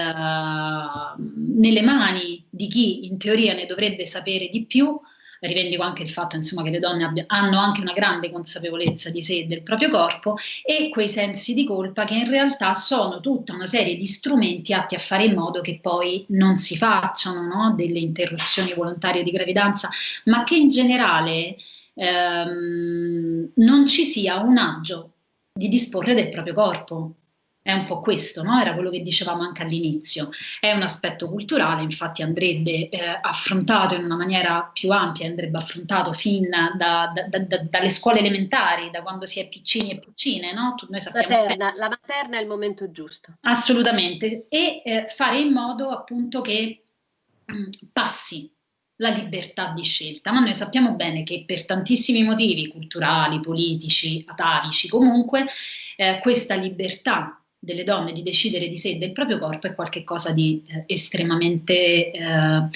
nelle mani di chi in teoria ne dovrebbe sapere di più, rivendico anche il fatto insomma, che le donne abbia, hanno anche una grande consapevolezza di sé e del proprio corpo e quei sensi di colpa che in realtà sono tutta una serie di strumenti atti a fare in modo che poi non si facciano no? delle interruzioni volontarie di gravidanza, ma che in generale ehm, non ci sia un agio di disporre del proprio corpo è un po' questo, no? era quello che dicevamo anche all'inizio. È un aspetto culturale, infatti andrebbe eh, affrontato in una maniera più ampia, andrebbe affrontato fin da, da, da, dalle scuole elementari, da quando si è piccini e piccine. No? Noi materna, la materna è il momento giusto. Assolutamente, e eh, fare in modo appunto che mh, mm, passi la libertà di scelta, ma noi sappiamo bene che per tantissimi motivi culturali, politici, atavici, comunque, eh, questa libertà delle donne di decidere di sé e del proprio corpo è qualcosa di eh, estremamente eh,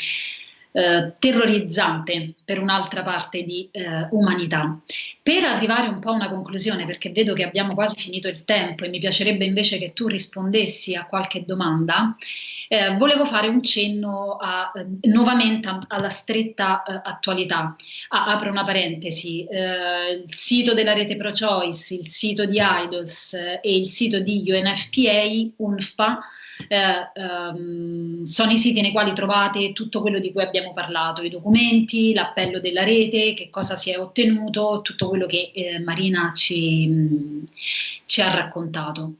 eh, terrorizzante per un'altra parte di eh, umanità. Per arrivare un po' a una conclusione, perché vedo che abbiamo quasi finito il tempo e mi piacerebbe invece che tu rispondessi a qualche domanda, eh, volevo fare un cenno a, eh, nuovamente a, alla stretta eh, attualità. Ah, apro una parentesi, il sito della rete ProChoice, il sito di Idols e il sito di UNFPA, UNFPA, ehm, sono i siti nei quali trovate tutto quello di cui abbiamo abbiamo parlato, i documenti, l'appello della rete, che cosa si è ottenuto, tutto quello che eh, Marina ci, ci ha raccontato.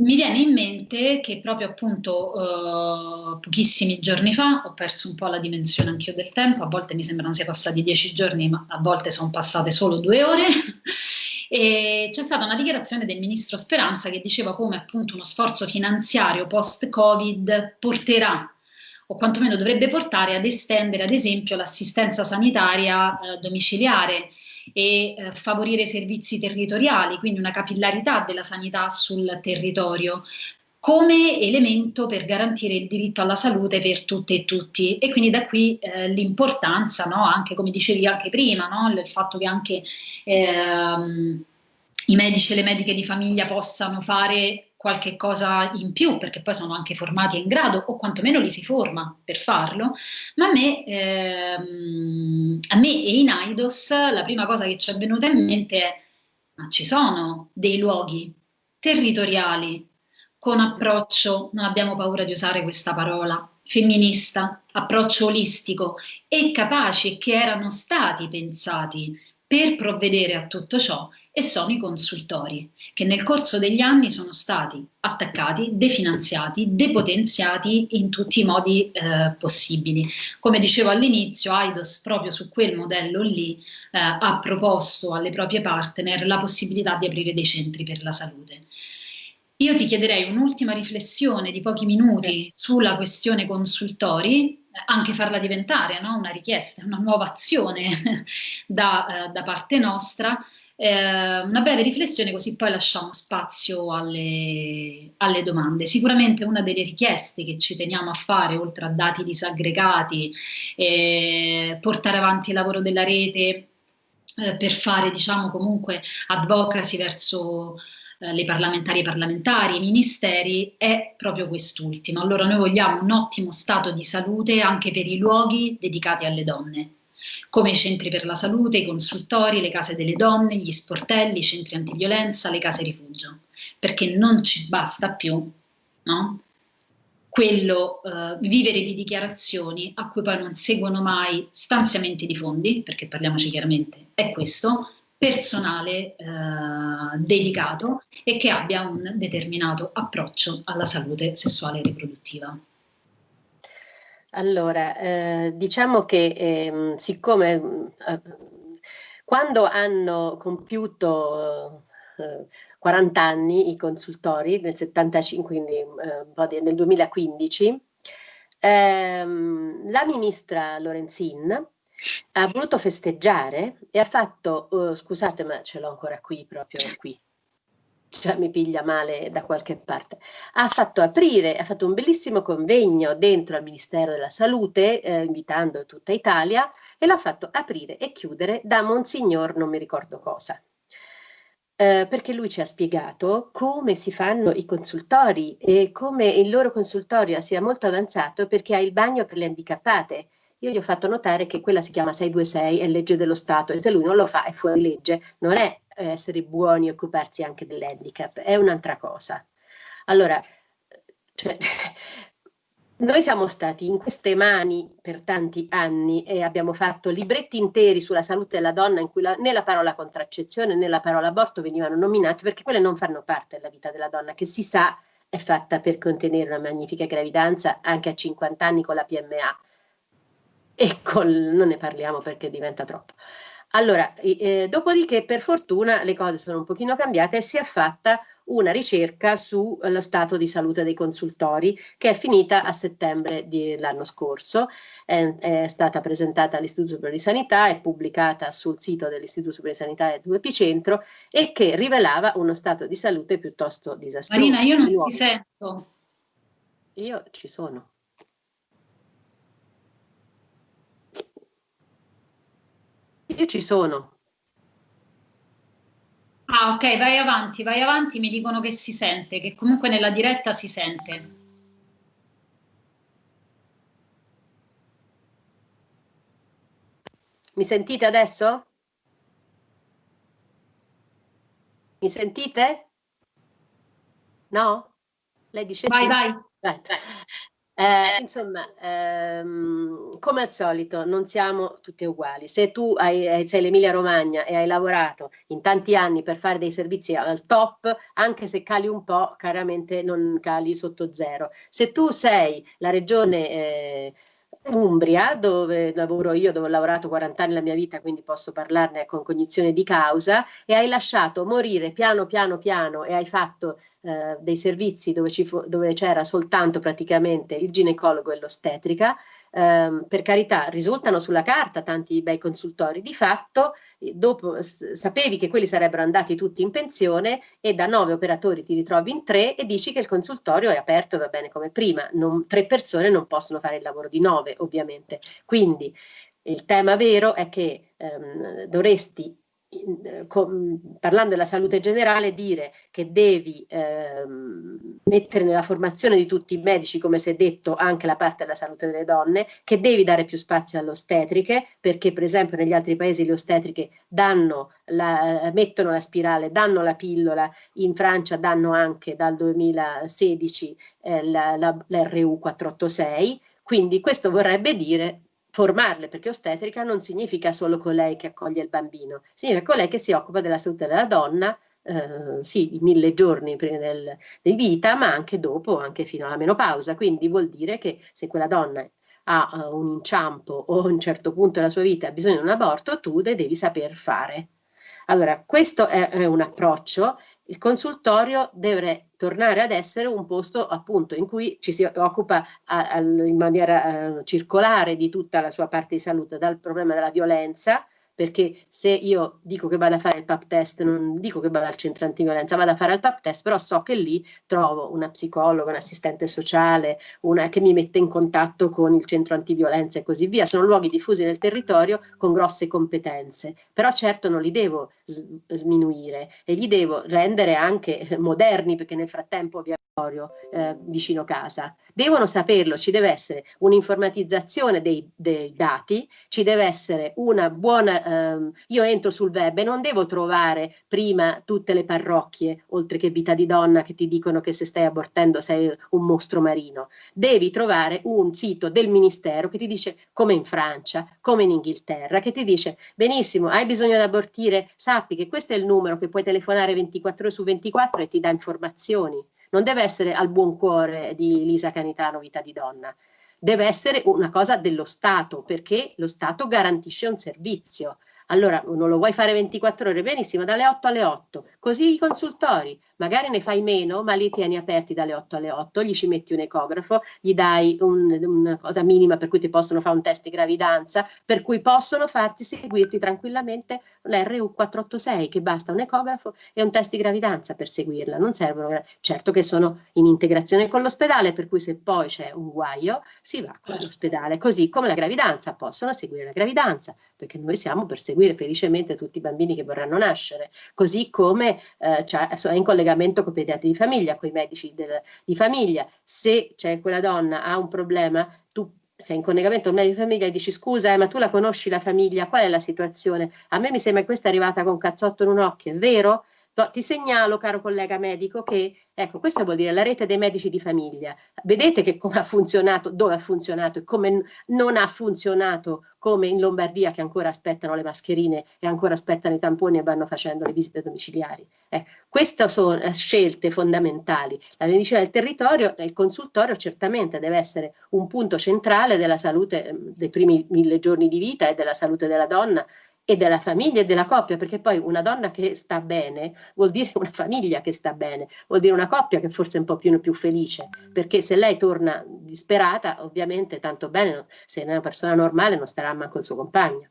mi viene in mente che proprio appunto eh, pochissimi giorni fa ho perso un po' la dimensione anch'io del tempo, a volte mi sembrano sia passati dieci giorni, ma a volte sono passate solo due ore. e c'è stata una dichiarazione del ministro Speranza che diceva come appunto uno sforzo finanziario post-Covid porterà o quantomeno dovrebbe portare ad estendere ad esempio l'assistenza sanitaria eh, domiciliare e eh, favorire servizi territoriali, quindi una capillarità della sanità sul territorio come elemento per garantire il diritto alla salute per tutte e tutti e quindi da qui eh, l'importanza, no? anche come dicevi anche prima, no? il fatto che anche ehm, i medici e le mediche di famiglia possano fare qualche cosa in più, perché poi sono anche formati in grado, o quantomeno li si forma per farlo, ma a me, ehm, a me e in AIDOS la prima cosa che ci è venuta in mente è, ma ci sono dei luoghi territoriali con approccio, non abbiamo paura di usare questa parola, femminista, approccio olistico e capaci che erano stati pensati per provvedere a tutto ciò e sono i consultori, che nel corso degli anni sono stati attaccati, definanziati, depotenziati in tutti i modi eh, possibili. Come dicevo all'inizio, AIDOS proprio su quel modello lì eh, ha proposto alle proprie partner la possibilità di aprire dei centri per la salute. Io ti chiederei un'ultima riflessione di pochi minuti sulla questione consultori, anche farla diventare no? una richiesta, una nuova azione da, eh, da, parte nostra, eh, una breve riflessione così poi lasciamo spazio alle, alle, domande. Sicuramente una delle richieste che ci teniamo a fare, oltre a dati disaggregati, eh, portare avanti il lavoro della rete eh, per fare diciamo comunque advocacy verso eh, le parlamentari e parlamentari, i ministeri, è proprio quest'ultimo. Allora noi vogliamo un ottimo stato di salute anche per i luoghi dedicati alle donne come i centri per la salute, i consultori, le case delle donne, gli sportelli, i centri antiviolenza, le case rifugio, perché non ci basta più no? quello eh, vivere di dichiarazioni a cui poi non seguono mai stanziamenti di fondi, perché parliamoci chiaramente, è questo, personale eh, dedicato e che abbia un determinato approccio alla salute sessuale e riproduttiva. Allora, eh, diciamo che eh, siccome eh, quando hanno compiuto 40 anni i consultori, nel 75, quindi eh, nel 2015, ehm, la ministra Lorenzin ha voluto festeggiare e ha fatto, uh, scusate ma ce l'ho ancora qui, proprio qui, cioè mi piglia male da qualche parte, ha fatto aprire, ha fatto un bellissimo convegno dentro al Ministero della Salute, eh, invitando tutta Italia, e l'ha fatto aprire e chiudere da Monsignor non mi ricordo cosa. Eh, perché lui ci ha spiegato come si fanno i consultori e come il loro consultorio sia molto avanzato perché ha il bagno per le handicappate, io gli ho fatto notare che quella si chiama 626, è legge dello Stato, e se lui non lo fa è fuori legge, non è eh, essere buoni e occuparsi anche dell'handicap, è un'altra cosa. Allora, cioè, noi siamo stati in queste mani per tanti anni e abbiamo fatto libretti interi sulla salute della donna in cui la, né la parola contraccezione né la parola aborto venivano nominate perché quelle non fanno parte della vita della donna, che si sa è fatta per contenere una magnifica gravidanza anche a 50 anni con la PMA e col, non ne parliamo perché diventa troppo. Allora, eh, dopodiché per fortuna le cose sono un pochino cambiate e si è fatta una ricerca sullo stato di salute dei consultori che è finita a settembre dell'anno scorso, è, è, stata presentata all'Istituto Superiore di Sanità, è pubblicata sul sito dell'Istituto Superiore di Sanità e Epicentro e che rivelava uno stato di salute piuttosto disastroso. Marina, io non ti sento. Io ci sono. Io ci sono. Ah, ok, vai avanti, vai avanti, mi dicono che si sente, che comunque nella diretta si sente. Mi sentite adesso? Mi sentite? No? Lei dice vai, sì. Vai, vai. Eh, insomma, ehm, come al solito, non siamo tutti uguali. Se tu hai, sei l'Emilia Romagna e hai lavorato in tanti anni per fare dei servizi al top, anche se cali un po', chiaramente non cali sotto zero. Se tu sei la regione eh, Umbria, dove lavoro io, dove ho lavorato 40 anni nella mia vita, quindi posso parlarne con cognizione di causa, e hai lasciato morire piano piano piano e hai fatto eh, dei servizi dove, dove c'era soltanto praticamente il ginecologo e l'ostetrica, ehm, per carità risultano sulla carta tanti bei consultori, di fatto eh, dopo sapevi che quelli sarebbero andati tutti in pensione e da nove operatori ti ritrovi in tre e dici che il consultorio è aperto e va bene come prima, non, tre persone non possono fare il lavoro di nove ovviamente, quindi il tema vero è che ehm, dovresti eh, parlando della salute generale, dire che devi ehm, mettere nella formazione di tutti i medici, come si è detto, anche la parte della salute delle donne, che devi dare più spazio alle ostetriche, perché per esempio negli altri paesi le ostetriche danno la, mettono la spirale, danno la pillola, in Francia danno anche dal 2016 eh, la, la, l'RU 486, quindi questo vorrebbe dire formarle, perché ostetrica non significa solo colei che accoglie il bambino, significa colei che si occupa della salute della donna, eh, sì, i mille giorni prima del, di vita, ma anche dopo, anche fino alla menopausa. Quindi vuol dire che se quella donna ha uh, un inciampo o a un certo punto della sua vita ha bisogno di un aborto, tu le devi saper fare. Allora, questo è, è un approccio. Il consultorio deve tornare ad essere un posto appunto in cui ci si occupa a, a, in maniera uh, circolare di tutta la sua parte di salute, dal problema della violenza, perché se io dico che vado a fare il PAP test, non dico che vado al centro antiviolenza, vado a fare il PAP test, però so che lì trovo una psicologa, un assistente sociale, una che mi mette in contatto con il centro antiviolenza e così via. Sono luoghi diffusi nel territorio con grosse competenze, però certo non li devo sminuire e li devo rendere anche moderni, perché nel frattempo ovviamente eh, vicino casa. Devono saperlo, ci deve essere un'informatizzazione dei, dei, dati, ci deve essere una buona... Ehm, io entro sul web e non devo trovare prima tutte le parrocchie, oltre che Vita di Donna, che ti dicono che se stai abortendo sei un mostro marino. Devi trovare un sito del Ministero che ti dice come in Francia, come in Inghilterra, che ti dice benissimo, hai bisogno di abortire, sappi che questo è il numero che puoi telefonare 24 ore su 24 e ti dà informazioni non deve essere al buon cuore di Lisa Canitano, vita di donna, deve essere una cosa dello Stato, perché lo Stato garantisce un servizio. Allora, non lo vuoi fare 24 ore? Benissimo, dalle 8 alle 8. Così i consultori, magari ne fai meno, ma li tieni aperti dalle 8 alle 8, gli ci metti un ecografo, gli dai un, una cosa minima per cui ti possono fare un test di gravidanza, per cui possono farti seguirti tranquillamente l'RU486, che basta un ecografo e un test di gravidanza per seguirla. Non servono, certo che sono in integrazione con l'ospedale, per cui se poi c'è un guaio si va con l'ospedale, così come la gravidanza, possono seguire la gravidanza, perché noi siamo per seguire seguire felicemente tutti i bambini che vorranno nascere, così come eh, è in collegamento con i pediatri di famiglia, con i medici del, di famiglia. Se c'è quella donna ha un problema, tu sei in collegamento con un medico di famiglia e dici scusa eh, ma tu la conosci la famiglia, qual è la situazione? A me mi sembra che questa è arrivata con cazzotto in un occhio, è vero? Ti segnalo, caro collega medico, che ecco, questa vuol dire la rete dei medici di famiglia. Vedete che come ha funzionato, dove ha funzionato e come non ha funzionato, come in Lombardia che ancora aspettano le mascherine e ancora aspettano i tamponi e vanno facendo le visite domiciliari. Eh, queste sono eh, scelte fondamentali. La medicina del territorio, il consultorio certamente deve essere un punto centrale della salute ehm, dei primi mille giorni di vita e della salute della donna e della famiglia e della coppia, perché poi una donna che sta bene vuol dire una famiglia che sta bene, vuol dire una coppia che forse è un po' più, più felice, perché se lei torna disperata, ovviamente tanto bene, se è una persona normale non starà manco il suo compagno.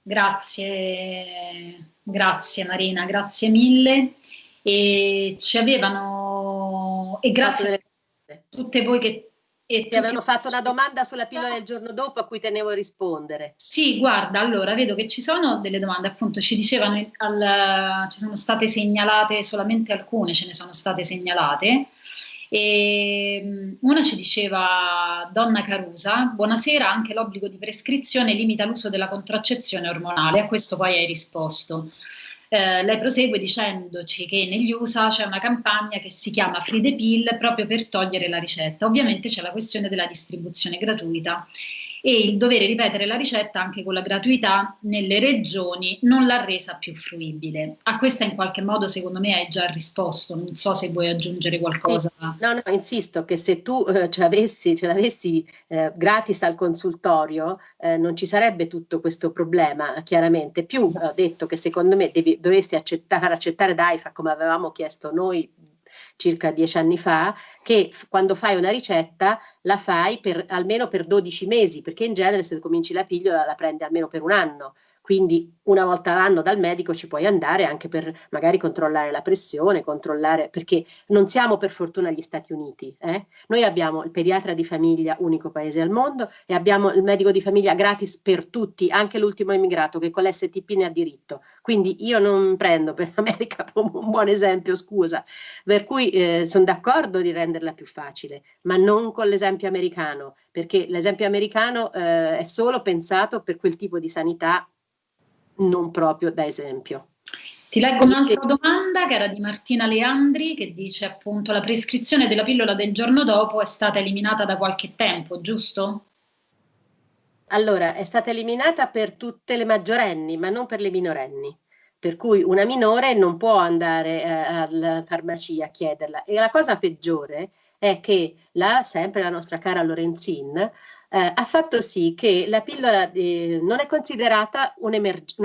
Grazie, grazie Marina, grazie mille. E ci avevano, e grazie a tutte voi che e ti avevano fatto una domanda sulla pillola del giorno dopo a cui tenevo a rispondere. Sì, guarda, allora vedo che ci sono delle domande, appunto ci dicevano, al, ci sono state segnalate solamente alcune, ce ne sono state segnalate. E mm, una ci diceva Donna Carusa, buonasera, anche l'obbligo di prescrizione limita l'uso della contraccezione ormonale, a questo poi hai risposto. Eh, lei prosegue dicendoci che negli USA c'è una campagna che si chiama Free the Pill proprio per togliere la ricetta. Ovviamente c'è la questione della distribuzione gratuita e il dovere ripetere la ricetta anche con la gratuità nelle regioni non l'ha resa più fruibile. A questa in qualche modo secondo me hai già risposto, non so se vuoi aggiungere qualcosa. No, no, insisto che se tu eh, ce l'avessi, ce l'avessi eh, gratis al consultorio eh, non ci sarebbe tutto questo problema, chiaramente. Più esatto. ho detto che secondo me devi, dovresti accettare, accettare DAIFA come avevamo chiesto noi circa dieci anni fa, che quando fai una ricetta la fai per, almeno per 12 mesi, perché in genere se cominci la pillola la prendi almeno per un anno quindi una volta l'anno dal medico ci puoi andare anche per magari controllare la pressione, controllare, perché non siamo per fortuna agli Stati Uniti, eh? noi abbiamo il pediatra di famiglia, unico paese al mondo, e abbiamo il medico di famiglia gratis per tutti, anche l'ultimo immigrato che con l'STP ne ha diritto, quindi io non prendo per l'America un buon esempio, scusa, per cui eh, sono d'accordo di renderla più facile, ma non con l'esempio americano, perché l'esempio americano eh, è solo pensato per quel tipo di sanità non proprio da esempio. Ti leggo un'altra domanda che era di Martina Leandri che dice appunto la prescrizione della pillola del giorno dopo è stata eliminata da qualche tempo, giusto? Allora, è stata eliminata per tutte le maggiorenni, ma non per le minorenni. Per cui una minore non può andare eh, alla farmacia a chiederla. E la cosa peggiore è che la, sempre la nostra cara Lorenzin eh, ha fatto sì che la pillola eh, non è considerata un,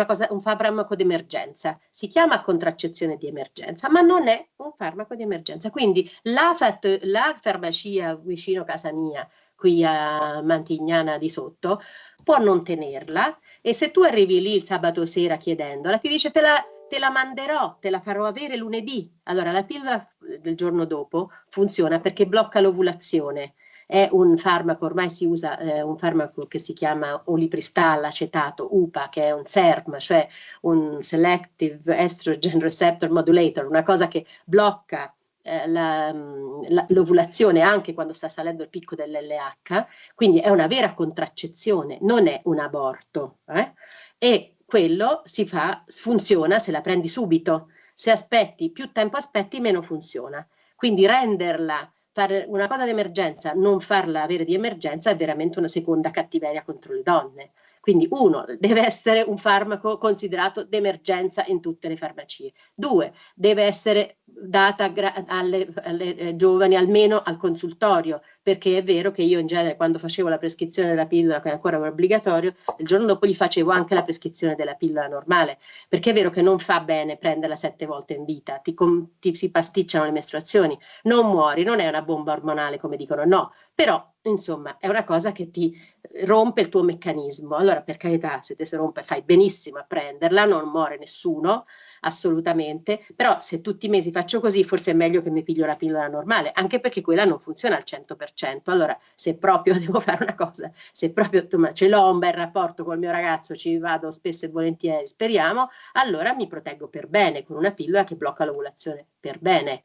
cosa, un farmaco d'emergenza, si chiama contraccezione di emergenza, ma non è un farmaco di emergenza. Quindi la, la farmacia vicino casa mia, qui a Mantignana di sotto, può non tenerla e se tu arrivi lì il sabato sera chiedendola, ti dice te la, te la manderò, te la farò avere lunedì. Allora la pillola del giorno dopo funziona perché blocca l'ovulazione è un farmaco, ormai si usa eh, un farmaco che si chiama olipristal acetato, UPA, che è un SERM, cioè un Selective Estrogen Receptor Modulator, una cosa che blocca eh, l'ovulazione anche quando sta salendo il picco dell'LH, quindi è una vera contraccezione, non è un aborto. Eh? E quello si fa, funziona se la prendi subito. Se aspetti, più tempo aspetti, meno funziona. Quindi renderla fare una cosa di emergenza, non farla avere di emergenza è veramente una seconda cattiveria contro le donne. Quindi uno, deve essere un farmaco considerato d'emergenza in tutte le farmacie. Due, deve essere data alle, alle eh, giovani almeno al consultorio, perché è vero che io in genere quando facevo la prescrizione della pillola, che ancora era obbligatorio, il giorno dopo gli facevo anche la prescrizione della pillola normale, perché è vero che non fa bene prenderla sette volte in vita, ti, ti si pasticciano le mestruazioni, non muori, non è una bomba ormonale come dicono, no, però insomma è una cosa che ti rompe il tuo meccanismo. Allora per carità, se te si rompe fai benissimo a prenderla, non muore nessuno, assolutamente, però se tutti i mesi faccio così forse è meglio che mi piglio la pillola normale, anche perché quella non funziona al 100%. Allora se proprio devo fare una cosa, se proprio ce l'ho un bel rapporto col mio ragazzo, ci vado spesso e volentieri, speriamo, allora mi proteggo per bene con una pillola che blocca l'ovulazione per bene.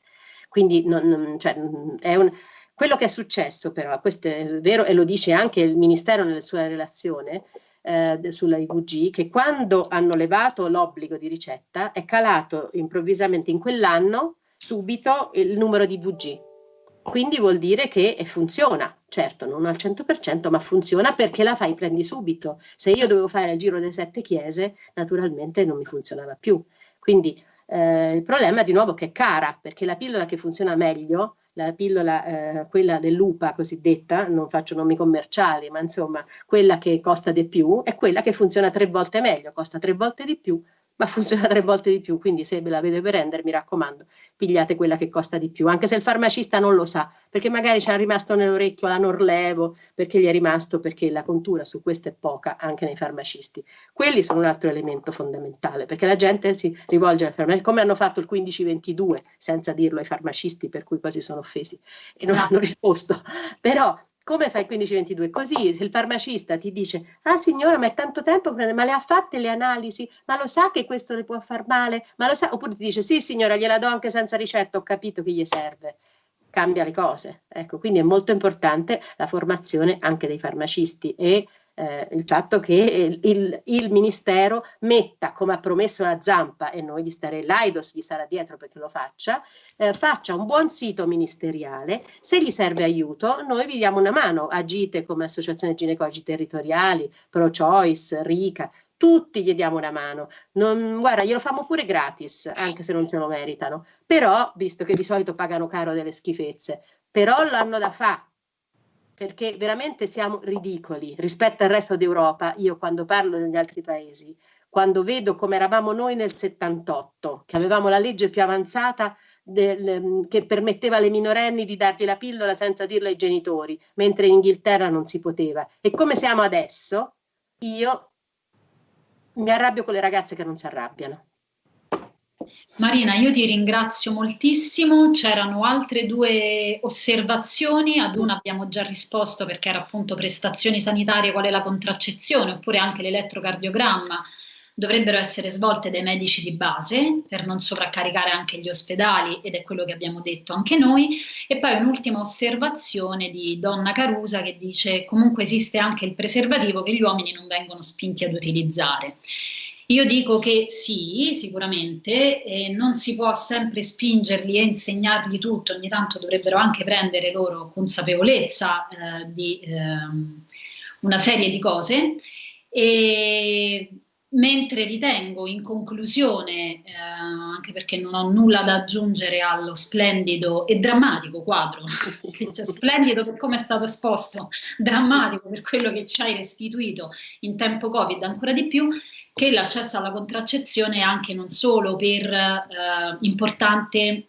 Quindi non, non, cioè, è un quello che è successo però, questo è vero e lo dice anche il Ministero nella sua relazione eh, sulla IVG, che quando hanno levato l'obbligo di ricetta è calato improvvisamente in quell'anno subito il numero di IVG. Quindi vuol dire che funziona, certo non al 100% ma funziona perché la fai prendi subito. Se io dovevo fare il giro delle sette chiese naturalmente non mi funzionava più. Quindi eh, il problema è di nuovo che è cara perché la pillola che funziona meglio la pillola, eh, quella dell'UPA cosiddetta, non faccio nomi commerciali, ma insomma quella che costa di più è quella che funziona tre volte meglio, costa tre volte di più, ma funziona tre volte di più, quindi se ve la avete per rendere, mi raccomando, pigliate quella che costa di più, anche se il farmacista non lo sa, perché magari ci è rimasto nell'orecchio la Norlevo, perché gli è rimasto, perché la contura su questo è poca anche nei farmacisti. Quelli sono un altro elemento fondamentale, perché la gente si rivolge al farmacista, come hanno fatto il 1522, senza dirlo ai farmacisti, per cui poi si sono offesi e non hanno risposto, però come fai 15-22? Così se il farmacista ti dice, ah signora ma è tanto tempo, ma le ha fatte le analisi, ma lo sa che questo le può far male, ma lo sa, oppure ti dice, sì signora gliela do anche senza ricetta, ho capito che gli serve, cambia le cose. Ecco, quindi è molto importante la formazione anche dei farmacisti e eh, il fatto che il, il, Ministero metta, come ha promesso la Zampa, e noi gli starei l'AIDOS gli sarà dietro perché lo faccia, eh, faccia un buon sito ministeriale, se gli serve aiuto noi vi diamo una mano, agite come associazione ginecologi territoriali, Pro Choice, RICA, tutti gli diamo una mano. Non, guarda, glielo famo pure gratis, anche se non se lo meritano. Però, visto che di solito pagano caro delle schifezze, però l'hanno da fare perché veramente siamo ridicoli rispetto al resto d'Europa. Io quando parlo degli altri paesi, quando vedo come eravamo noi nel 78, che avevamo la legge più avanzata del, che permetteva alle minorenni di dargli la pillola senza dirlo ai genitori, mentre in Inghilterra non si poteva. E come siamo adesso, io mi arrabbio con le ragazze che non si arrabbiano. Marina, io ti ringrazio moltissimo. C'erano altre due osservazioni, ad una abbiamo già risposto perché era appunto prestazioni sanitarie, qual è la contraccezione, oppure anche l'elettrocardiogramma dovrebbero essere svolte dai medici di base per non sovraccaricare anche gli ospedali ed è quello che abbiamo detto anche noi e poi un'ultima osservazione di Donna Carusa che dice comunque esiste anche il preservativo che gli uomini non vengono spinti ad utilizzare. Io dico che sì, sicuramente, eh, non si può sempre spingerli e insegnargli tutto, ogni tanto dovrebbero anche prendere loro consapevolezza eh, di eh, una serie di cose. E mentre ritengo in conclusione, eh, anche perché non ho nulla da aggiungere allo splendido e drammatico quadro, cioè splendido per come è stato esposto, drammatico per quello che ci hai restituito in tempo Covid ancora di più, che l'accesso alla contraccezione è anche non solo per eh, importante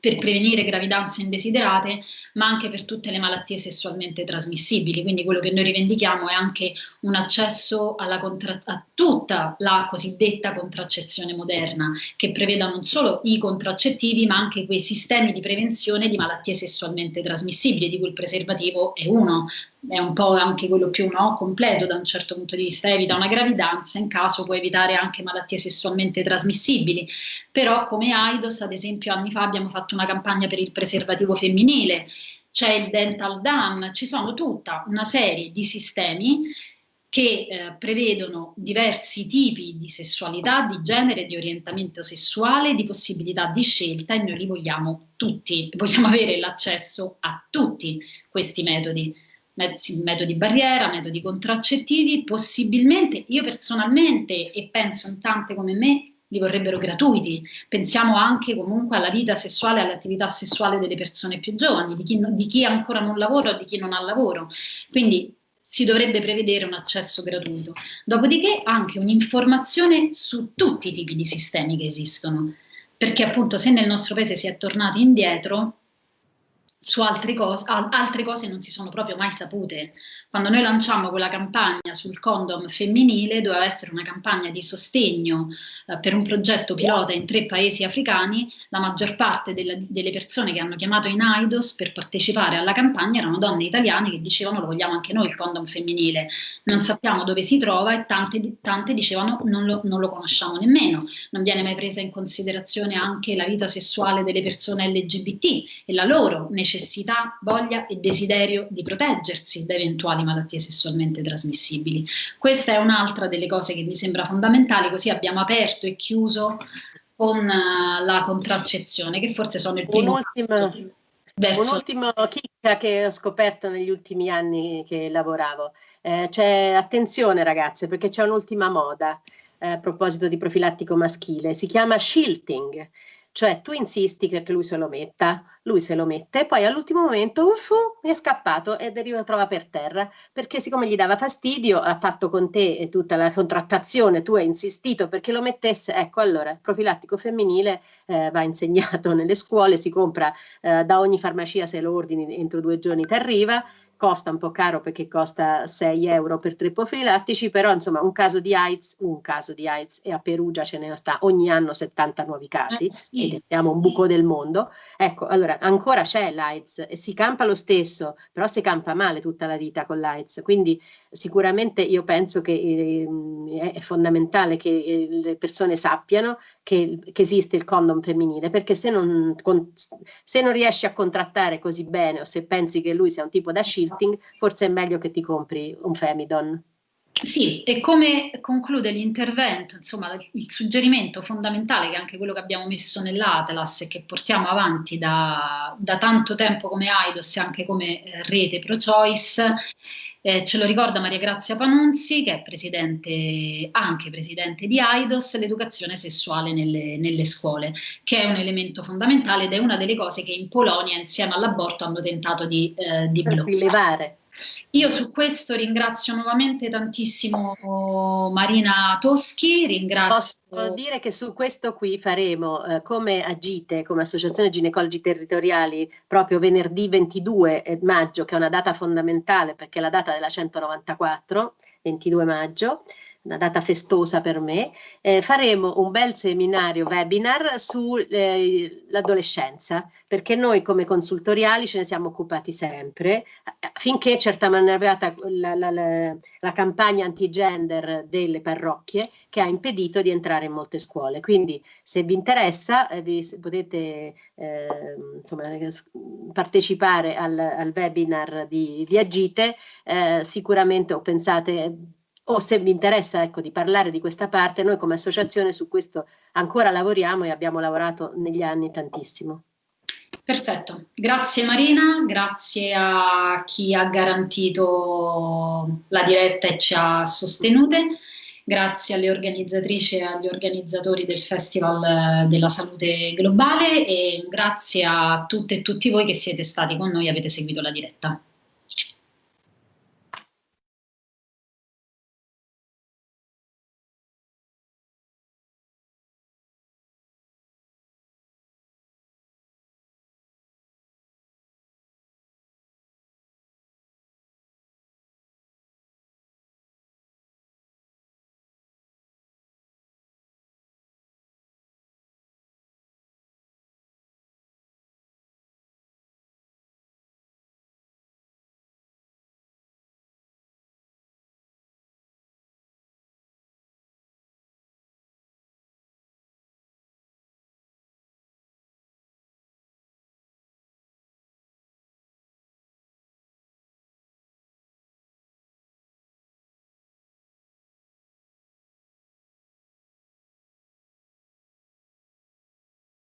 per prevenire gravidanze indesiderate, ma anche per tutte le malattie sessualmente trasmissibili. Quindi quello che noi rivendichiamo è anche un accesso a tutta la cosiddetta contraccezione moderna, che preveda non solo i contraccettivi, ma anche quei sistemi di prevenzione di malattie sessualmente trasmissibili, di cui il preservativo è uno, è un po' anche quello più no, completo da un certo punto di vista, evita una gravidanza, in caso può evitare anche malattie sessualmente trasmissibili, però come AIDOS ad esempio anni fa abbiamo fatto una campagna per il preservativo femminile, c'è il Dental Dan, ci sono tutta una serie di sistemi che eh, prevedono diversi tipi di sessualità, di genere, di orientamento sessuale, di possibilità di scelta e noi li vogliamo tutti, vogliamo avere l'accesso a tutti questi metodi metodi barriera, metodi contraccettivi, possibilmente io personalmente e penso in tante come me li vorrebbero gratuiti. Pensiamo anche comunque alla vita sessuale, all'attività sessuale delle persone più giovani, di chi, di chi ancora non lavora o di chi non ha lavoro. Quindi si dovrebbe prevedere un accesso gratuito. Dopodiché anche un'informazione su tutti i tipi di sistemi che esistono, perché appunto se nel nostro paese si è tornati indietro, su altre cose, altre cose non si sono proprio mai sapute. Quando noi lanciamo quella campagna sul condom femminile, doveva essere una campagna di sostegno eh, per un progetto pilota in tre paesi africani, la maggior parte delle, delle persone che hanno chiamato in AIDOS per partecipare alla campagna erano donne italiane che dicevano lo vogliamo anche noi il condom femminile, non sappiamo dove si trova e tante, tante dicevano non lo, non lo conosciamo nemmeno, non viene mai presa in considerazione anche la vita sessuale delle persone LGBT e la loro necessità necessità, voglia e desiderio di proteggersi da eventuali malattie sessualmente trasmissibili. Questa è un'altra delle cose che mi sembra fondamentale, così abbiamo aperto e chiuso con uh, la contraccezione, che forse sono il primo Un'ultima verso... Un'ultima chicca che ho scoperto negli ultimi anni che lavoravo. Eh, c'è attenzione ragazze, perché c'è un'ultima moda eh, a proposito di profilattico maschile, si chiama shilting cioè tu insisti perché lui se lo metta, lui se lo mette poi all'ultimo momento uffu, è scappato ed è ritrova per terra perché siccome gli dava fastidio ha fatto con te tutta la contrattazione, tu hai insistito perché lo mettesse, ecco allora il profilattico femminile eh, va insegnato nelle scuole, si compra eh, da ogni farmacia se lo ordini entro due giorni ti arriva costa un po' caro perché costa 6 euro per tre profilattici, però insomma un caso di AIDS, un caso di AIDS e a Perugia ce ne sta ogni anno 70 nuovi casi eh, sì, ed siamo sì. un buco del mondo. Ecco, allora ancora c'è l'AIDS e si campa lo stesso, però si campa male tutta la vita con l'AIDS, quindi sicuramente io penso che eh, è fondamentale che eh, le persone sappiano che, che esiste il condom femminile, perché se non, con, se non riesci a contrattare così bene o se pensi che lui sia un tipo da shifting, forse è meglio che ti compri un Femidon. Sì, e come conclude l'intervento, insomma, il suggerimento fondamentale, che è anche quello che abbiamo messo nell'Atlas e che portiamo avanti da, da tanto tempo come AIDOS e anche come eh, rete pro-choice, eh, ce lo ricorda Maria Grazia Panunzi, che è presidente, anche presidente di AIDOS, l'educazione sessuale nelle, nelle, scuole, che è un elemento fondamentale ed è una delle cose che in Polonia, insieme all'aborto, hanno tentato di, eh, di bloccare. Io su questo ringrazio nuovamente tantissimo Marina Toschi, ringrazio... Posso dire che su questo qui faremo eh, come Agite, come Associazione Ginecologi Territoriali, proprio venerdì 22 maggio, che è una data fondamentale perché è la data della 194, 22 maggio, una data festosa per me, eh, faremo un bel seminario webinar sull'adolescenza, eh, perché noi come consultoriali ce ne siamo occupati sempre, finché certamente è arrivata la, la, la, la campagna anti-gender delle parrocchie che ha impedito di entrare in molte scuole. Quindi se vi interessa eh, vi potete eh, insomma, partecipare al, al, webinar di, di Agite, eh, sicuramente o pensate o se vi interessa ecco, di parlare di questa parte, noi come associazione su questo ancora lavoriamo e abbiamo lavorato negli anni tantissimo. Perfetto, grazie Marina, grazie a chi ha garantito la diretta e ci ha sostenute, grazie alle organizzatrici e agli organizzatori del Festival della Salute Globale e grazie a tutte e tutti voi che siete stati con noi e avete seguito la diretta.